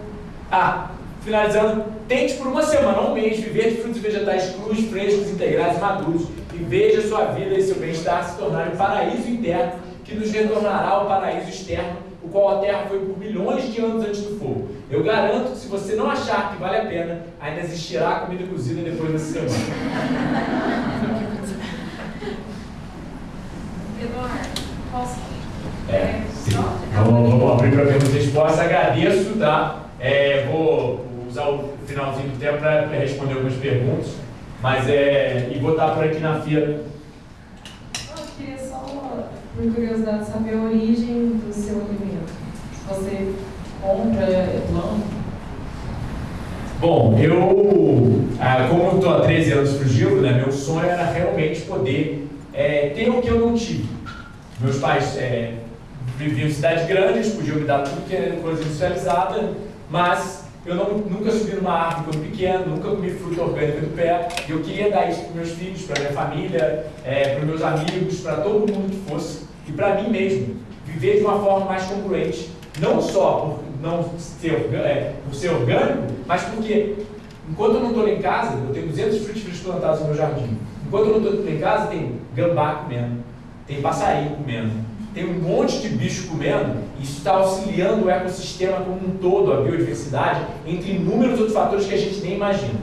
Ah, finalizando, tente por uma semana, um mês, viver de frutos e vegetais crus, frescos, integrais e maduros e veja sua vida e seu bem-estar se tornarem um paraíso interno que nos retornará ao paraíso externo, o qual a Terra foi por milhões de anos antes do fogo. Eu garanto que se você não achar que vale a pena, ainda existirá comida cozida depois dessa semana. Eduardo, posso? É, sim. Vamos, vamos abrir para perguntas e respostas. Agradeço, tá? É, vou usar o finalzinho do tempo para responder algumas perguntas, mas é, e vou estar por aqui na feira. Eu queria só, por curiosidade, saber a origem do seu alimento. Você compra, planta? Bom, eu, ah, como eu estou há 13 anos fugindo, né, meu sonho era realmente poder é, ter o que eu não tive. Meus pais é, viviam em cidades grandes, podiam me dar tudo que era coisa industrializada, mas eu não, nunca subi numa árvore quando pequeno, nunca comi fruta orgânica do pé, e eu queria dar isso para meus filhos, para minha família, é, para meus amigos, para todo mundo que fosse, e para mim mesmo, viver de uma forma mais congruente, não só por não ser, é, por ser orgânico, mas porque enquanto eu não estou em casa, eu tenho 200 frutos plantados no meu jardim. Enquanto eu não estou em casa, tem gambá comendo, tem passarinho comendo, tem um monte de bicho comendo, e isso está auxiliando o ecossistema como um todo, a biodiversidade, entre inúmeros outros fatores que a gente nem imagina.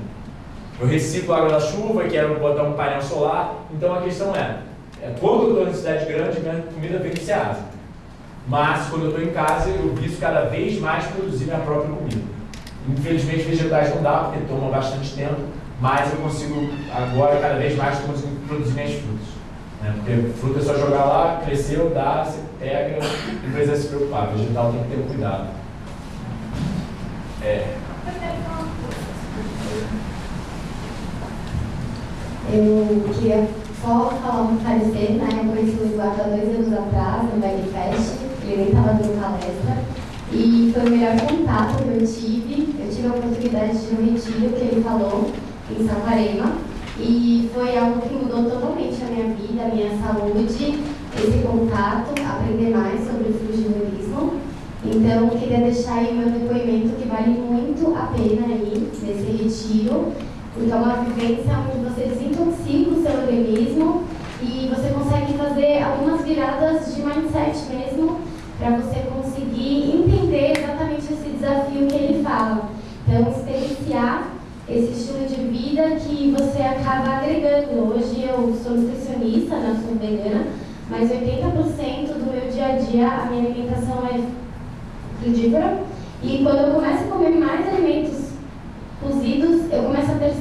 Eu reciclo água da chuva, quero botar um painel solar, então a questão é, é quando eu estou em cidade grande, minha comida vem Ceasa. Mas quando eu estou em casa, eu viso cada vez mais produzir minha própria comida. Infelizmente, vegetais não dá, porque toma bastante tempo, mas eu consigo agora, cada vez mais, produzir minhas frutas. Né? Porque fruta é só jogar lá, cresceu, dá, você pega, não precisa se preocupar. Vegetal tem que ter cuidado. É. Eu queria só falar um parecer, né? Eu conheci o Eduardo há dois anos atrás, no Bagfest, ele nem estava dando palestra, e foi o melhor contato que eu tive. Eu tive a oportunidade de no retiro que ele falou, em Saquarema, e foi algo que mudou totalmente a minha vida, a minha saúde, esse contato, aprender mais sobre o frugivorismo. Então, queria deixar aí meu depoimento que vale muito a pena ir nesse retiro, porque é uma vivência onde você desintoxica o seu organismo e você consegue fazer algumas viradas de mindset mesmo para você conseguir entender exatamente esse desafio que ele fala. Então, experienciar esse estilo de vida que você acaba agregando. Hoje eu sou nutricionista, né, sou vegana, mas 80% do meu dia a dia a minha alimentação é frugívora. E quando eu começo a comer mais alimentos cozidos, eu começo a ter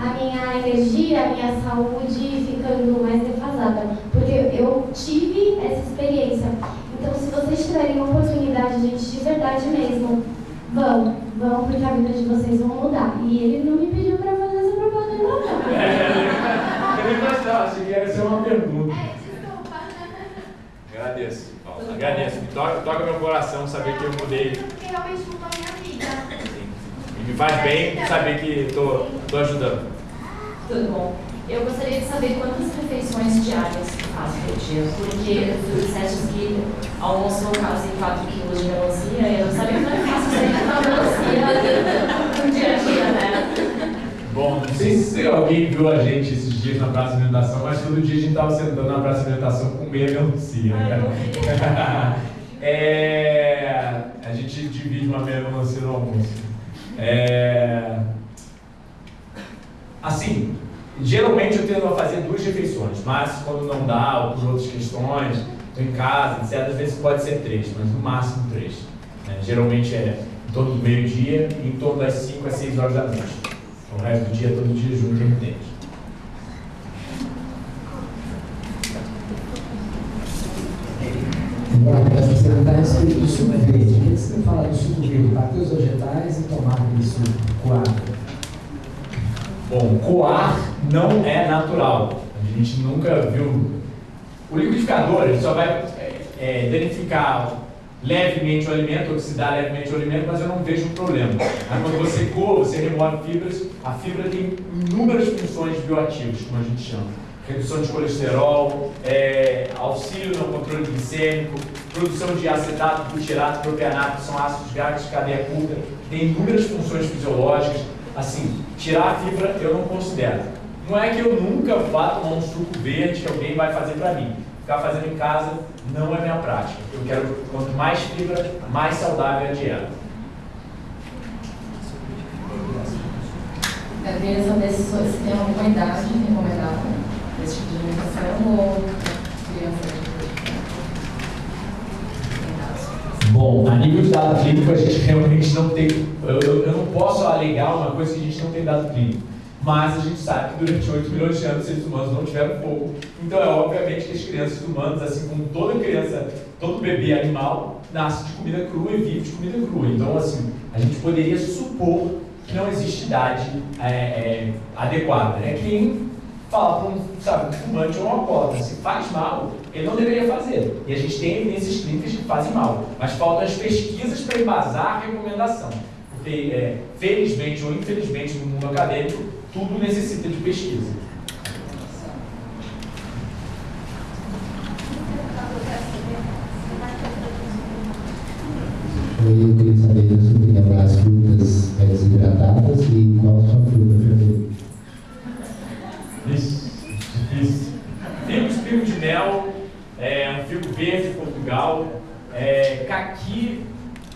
a minha energia, a minha saúde ficando mais defasada. Porque eu tive essa experiência. Então, se vocês tiverem uma oportunidade, gente, de verdade mesmo, vão, vão, porque a vida de vocês vão mudar. E ele não me pediu para fazer essa propaganda, não. Eu nem imaginava, achei que ia ser uma pergunta. É, desculpa. Agradeço, Paulo. Agradeço. Me toca, toca meu coração saber que eu mudei. Porque realmente mudou a minha vida. E me faz bem saber que estou ajudando. Tudo bom. Eu gostaria de saber quantas refeições diárias você faz por dia, porque tu disseste que almoçou quase 4 quilos de melancia, e eu não sabia como é fácil sair com melancia no dia a dia, né? Bom, não sei se alguém viu a gente esses dias na praça de alimentação, mas todo dia a gente estava sentando na praça de alimentação com meia melancia. Né? [LAUGHS] É, a gente divide uma meia melancia no almoço. É, assim, geralmente eu tento a fazer duas refeições, mas quando não dá, ou por outras questões, estou em casa, etc., às vezes pode ser três, mas no máximo três. Né? Geralmente é em torno do meio-dia e em torno das 5 às 6 horas da noite. Então, o resto do dia, todo dia junto, intermitente. Agora, essa pergunta a respeito do suco verde. O que você falado do suco verde? Bater os vegetais e tomar aquele suco coado? Bom, coar não é natural. A gente nunca viu. O liquidificador ele só vai é, é, danificar levemente o alimento, oxidar levemente o alimento, mas eu não vejo um problema. Aí, quando você coa, você remove fibras, a fibra tem inúmeras funções bioativas, como a gente chama. Redução de colesterol, é, auxílio no controle glicêmico, produção de acetato, butirato, propianato, que são ácidos graves de cadeia curta, tem inúmeras funções fisiológicas. Assim, tirar a fibra eu não considero. Não é que eu nunca vá tomar um suco verde que alguém vai fazer para mim. Ficar fazendo em casa não é minha prática. Eu quero, quanto mais fibra, mais saudável é a dieta. Eu queria saber se tem alguma idade recomendável desse tipo de alimentação ou criança de Bom, a nível de dado clínico, a gente realmente não tem. Eu, eu, eu não posso alegar uma coisa que a gente não tem dado clínico. Mas a gente sabe que durante 8 milhões de anos os seres humanos não tiveram fogo. Então é obviamente que as crianças humanas, assim como toda criança, todo bebê animal, nasce de comida crua e vive de comida crua. Então, assim, a gente poderia supor que não existe idade é, é, adequada. É quem fala para um, sabe, um fumante ou um alcoólatra, se faz mal, ele não deveria fazer. E a gente tem evidências clínicas que fazem mal. Mas faltam as pesquisas para embasar a recomendação. Porque, é, felizmente ou infelizmente, no mundo acadêmico, tudo necessita de pesquisa. Eu queria saber sobre as frutas desidratadas e qual a sua fruta Figo, de mel, é, um figo verde de Portugal, é, caqui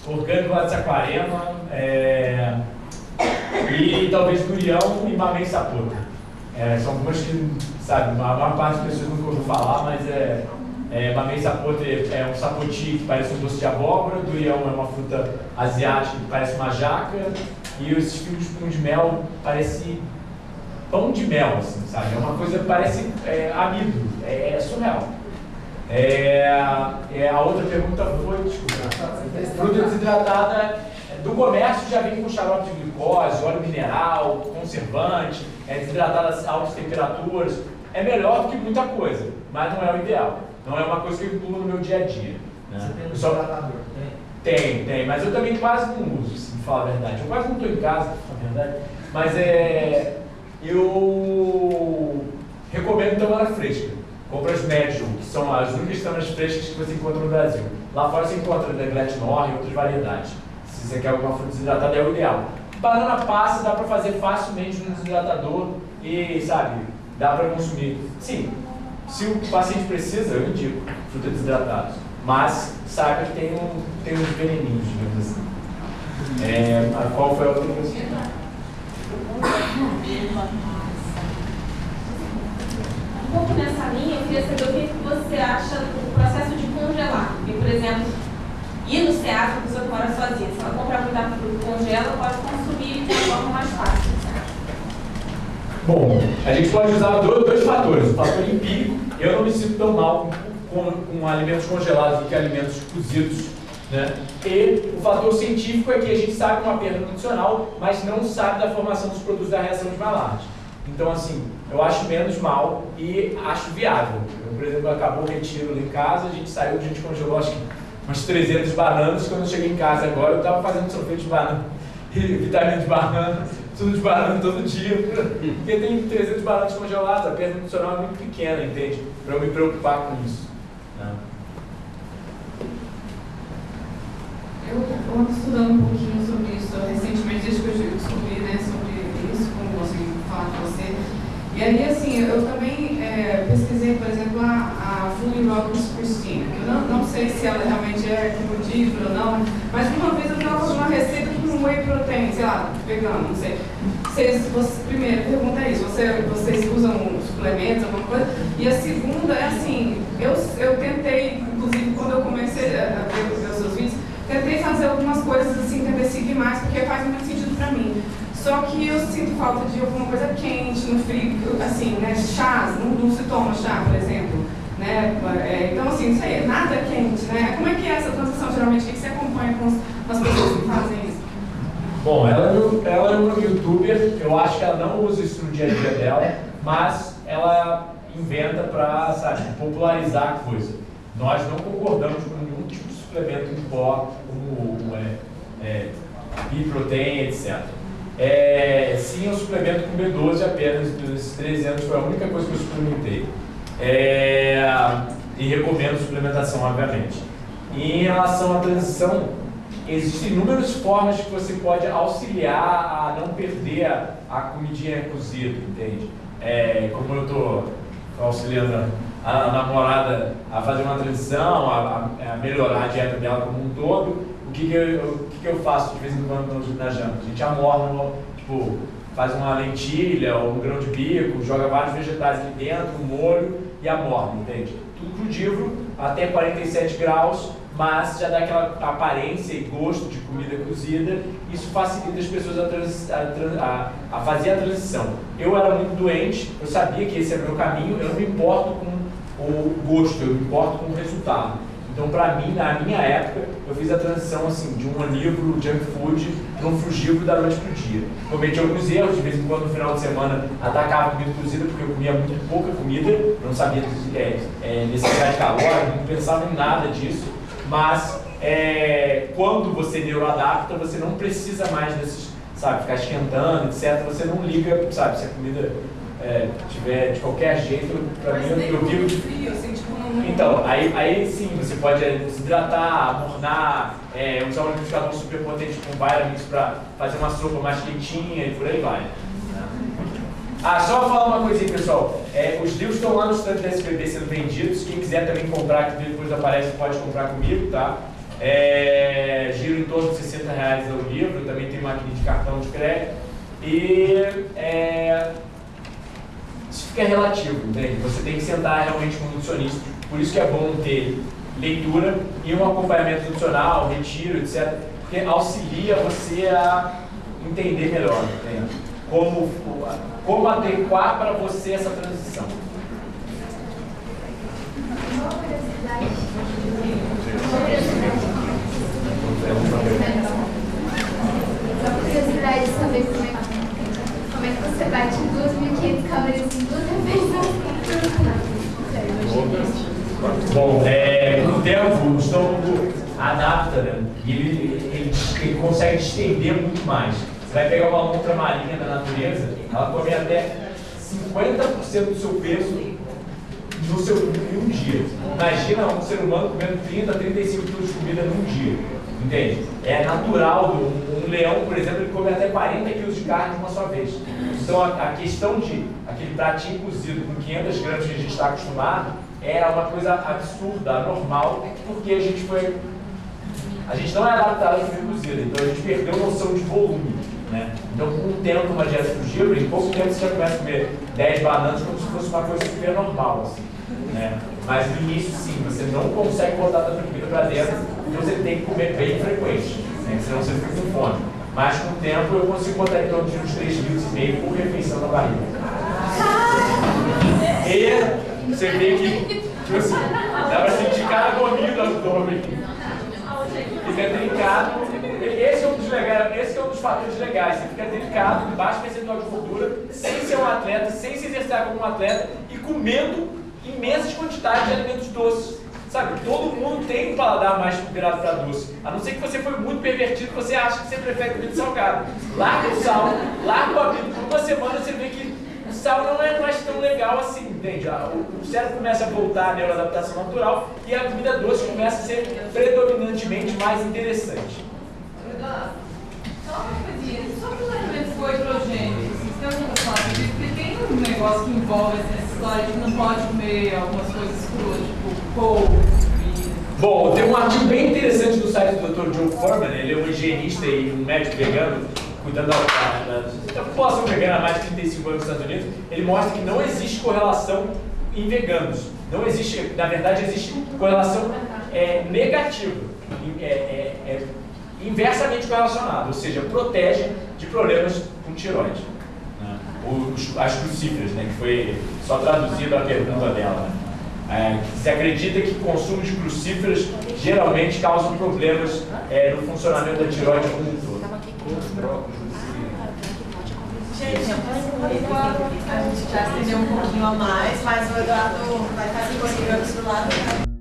orgânico lá de Saquarema, é, e talvez Gurião e Mamei Sapota. É, são algumas que, sabe, a maior parte das pessoas nunca ouviu falar, mas é, é Mamei Sapota é um sapoti que parece um doce de abóbora, Durião é uma fruta asiática que parece uma jaca, e esses figos de pão de mel parece pão de mel, assim, sabe? É uma coisa que parece é, amido, é, é surreal. É, é, a outra pergunta foi, desculpa, fruta desidratada do comércio já vem com xarope de glicose, óleo mineral, conservante, é desidratada a altas temperaturas. É melhor do que muita coisa, mas não é o ideal. Não é uma coisa que eu incluo no meu dia a dia. Né? Você tem um Só-? Tem. tem, tem, mas eu também quase não uso, se me falar a verdade. Eu quase não estou em casa, pra falar a verdade. Mas é. Eu recomendo tamara fresca. Compra as Medium, que são as únicas tâmaras frescas que você encontra no Brasil. Lá fora você encontra da Gletnor e outras variedades. Se você quer alguma fruta desidratada, é o ideal. Banana passa, dá para fazer facilmente no desidratador e, sabe, dá para consumir. Sim, se o paciente precisa, eu indico fruta desidratada. Mas saiba que tem, um, tem uns veneninhos, digamos assim. É, qual foi a outra coisa? Pouco nessa linha, eu queria saber o que você acha do processo de congelar. Porque, por exemplo, ir no SEAS, a pessoa que mora sozinha, se ela comprar muita fruta congela, pode consumir de forma mais fácil. Bom, a gente pode usar dois, dois fatores. O fator empírico, eu não me sinto tão mal com, com, com alimentos congelados do que alimentos cozidos. Né? E o fator científico é que a gente sabe uma perda nutricional, mas não sabe da formação dos produtos da reação de Maillard. Então, assim, eu acho menos mal e acho viável. Eu, por exemplo, acabou o retiro lá em casa, a gente saiu, a gente congelou acho que umas 300 bananas. Quando eu cheguei em casa agora, eu estava fazendo sorvete de banana [LAUGHS] vitamina de banana tudo de banana todo dia, porque tem 300 bananas congeladas, a perda nutricional é muito pequena, entende? Para eu me preocupar com isso. Né? Eu estou estudando um pouquinho sobre isso recentemente, desde que eu descobri né, sobre isso, como consegui falar com você. E aí, assim, eu também é, pesquisei, por exemplo, a, a Fully Christine. Eu não, não sei se ela realmente é comodível ou não, mas uma vez eu estava fazendo uma receita com whey protein, sei lá, vegano, não sei. Vocês, você, primeira pergunta é isso, você, vocês usam suplementos, alguma coisa? E a segunda é assim, eu, eu tentei, inclusive quando eu comecei a ver os seus vídeos, tentei fazer algumas coisas assim, tentei seguir mais, porque faz muito sentido para mim. Só que eu sinto falta de alguma coisa quente, no frio, assim, né? Chás, não, não se toma chá, por exemplo. Né? É, então, assim, isso aí, nada quente, né? Como é que é essa transição, geralmente? O que você acompanha com as pessoas que fazem isso? Bom, ela, ela é uma youtuber, eu acho que ela não usa isso no dia a dia dela, mas ela inventa para, sabe, popularizar a coisa. Nós não concordamos com nenhum tipo de suplemento em pó, como é, é, protein, etc. É, sim, eu suplemento com B12 apenas, nesses 13 anos foi a única coisa que eu suplementei. É, e recomendo suplementação, obviamente. E em relação à transição, existem inúmeras formas que você pode auxiliar a não perder a, a comidinha cozida, entende? É, como eu estou auxiliando a, namorada a fazer uma transição, a, a, melhorar a dieta dela como um todo, que, que, eu, o que, que eu faço de vez em quando na janta? A gente amorna, tipo, faz uma lentilha ou um grão de bico, joga vários vegetais ali dentro, um molho e amorna, entende? Tudo crudívoro, até 47 graus, mas já dá aquela aparência e gosto de comida cozida. Isso facilita as pessoas a, trans, a, a, a, fazer a transição. Eu era muito doente, eu sabia que esse era o meu caminho, eu não me importo com o gosto, eu me importo com o resultado. Então, para mim, na minha época, eu fiz a transição assim, de um onívoro junk food para um frugívoro da noite para o dia. Cometi alguns erros, de vez em quando no final de semana atacava comida cozida, porque eu comia muito pouca comida, não sabia é, é, necessidade de calórica, não pensava em nada disso mas é, quando você neuroadapta, você não precisa mais desses, sabe, ficar esquentando, etc. Você não liga, sabe, se a comida é, tiver de qualquer jeito, para mim eu, eu vivo de frio, assim, tipo, não... Então, aí, aí sim, você pode desidratar, amornar, é, usar um liquidificador super potente com Vitamix para fazer uma sopa mais quentinha e por aí vai. Ah, só falar uma coisinha, pessoal. É, os livros estão lá no stand da SPB sendo vendidos. Quem quiser também comprar, que depois aparece, pode comprar comigo, tá? É, giro em torno de 60 reais o livro. Também tem máquina de cartão de crédito. E é, isso fica relativo, entende? Você tem que sentar realmente com um nutricionista. Por isso que é bom ter leitura e um acompanhamento nutricional, retiro, etc. Porque auxilia você a entender melhor, entende? Como como adequar para você essa transição. Só curiosidade de saber como é, como é que você bate 2.500 calorias em duas refeições. Bom, é, o tempo o estômago adapta, né? E ele, ele, ele consegue estender muito mais. Você vai pegar uma lontra marinha da natureza, ela come até 50% do seu peso no seu, em um dia. Imagina um ser humano comendo 30, 35 quilos de comida num dia. Entende? É natural. Um, um, leão, por exemplo, ele come até 40 quilos de carne de uma só vez. Então a, a questão de aquele pratinho cozido com 500 gramas que a gente está acostumado é uma coisa absurda, anormal, porque a gente foi. A gente não é adaptado a comida cozida, então a gente perdeu noção de volume. Né? Então, com o tempo, uma dieta frugívora, em pouco tempo você já começa a comer 10 bananas como se fosse uma coisa super normal. Assim, né? Mas no início, sim, você não consegue botar tanta comida para dentro, então você tem que comer bem frequente, né? senão você fica com fome. Mas com o tempo eu consigo botar em torno de uns 3,5 kg por refeição na barriga. Você vê que, tipo assim, dá pra sentir cada gominho do abdômen. Fica delicado. Esse é um dos legais, esse é um dos fatores legais. Você fica delicado, baixo percentual de gordura, sem ser um atleta, sem se exercitar como um atleta e comendo imensas quantidades de alimentos doces. Sabe, todo mundo tem um paladar mais virado para doce. A não ser que você foi muito pervertido você acha que você prefere comida salgada. Larga o sal, larga o amido. Por uma semana você vê que o sal não é mais tão legal assim, entende? O cérebro começa a voltar à neuroadaptação natural e a comida doce começa a ser predominantemente mais interessante. Só uma coisinha, sobre os alimentos com hidrogênio, vocês têm alguma falar Porque tem um negócio que envolve essa história de que não pode comer algumas coisas cruas, tipo couve, Bom, tem um artigo bem interessante do site do Dr. Joe Furman, ele é um higienista e um médico vegano, cuidando da, população vegana há mais de 35 anos nos Estados Unidos, ele mostra que não existe correlação em veganos. Não existe, na verdade, existe correlação é, negativa. É, é, é inversamente correlacionado, ou seja, protege de problemas com tiroide. Né? Os, as crucíferas, né, que foi só traduzido a pergunta dela. Né? É, se acredita que o consumo de crucíferas geralmente causa problemas é, no funcionamento da tiroide como um todo. Gente, a gente já estendeu um pouquinho a mais, mas o Eduardo vai estar disponível do lado.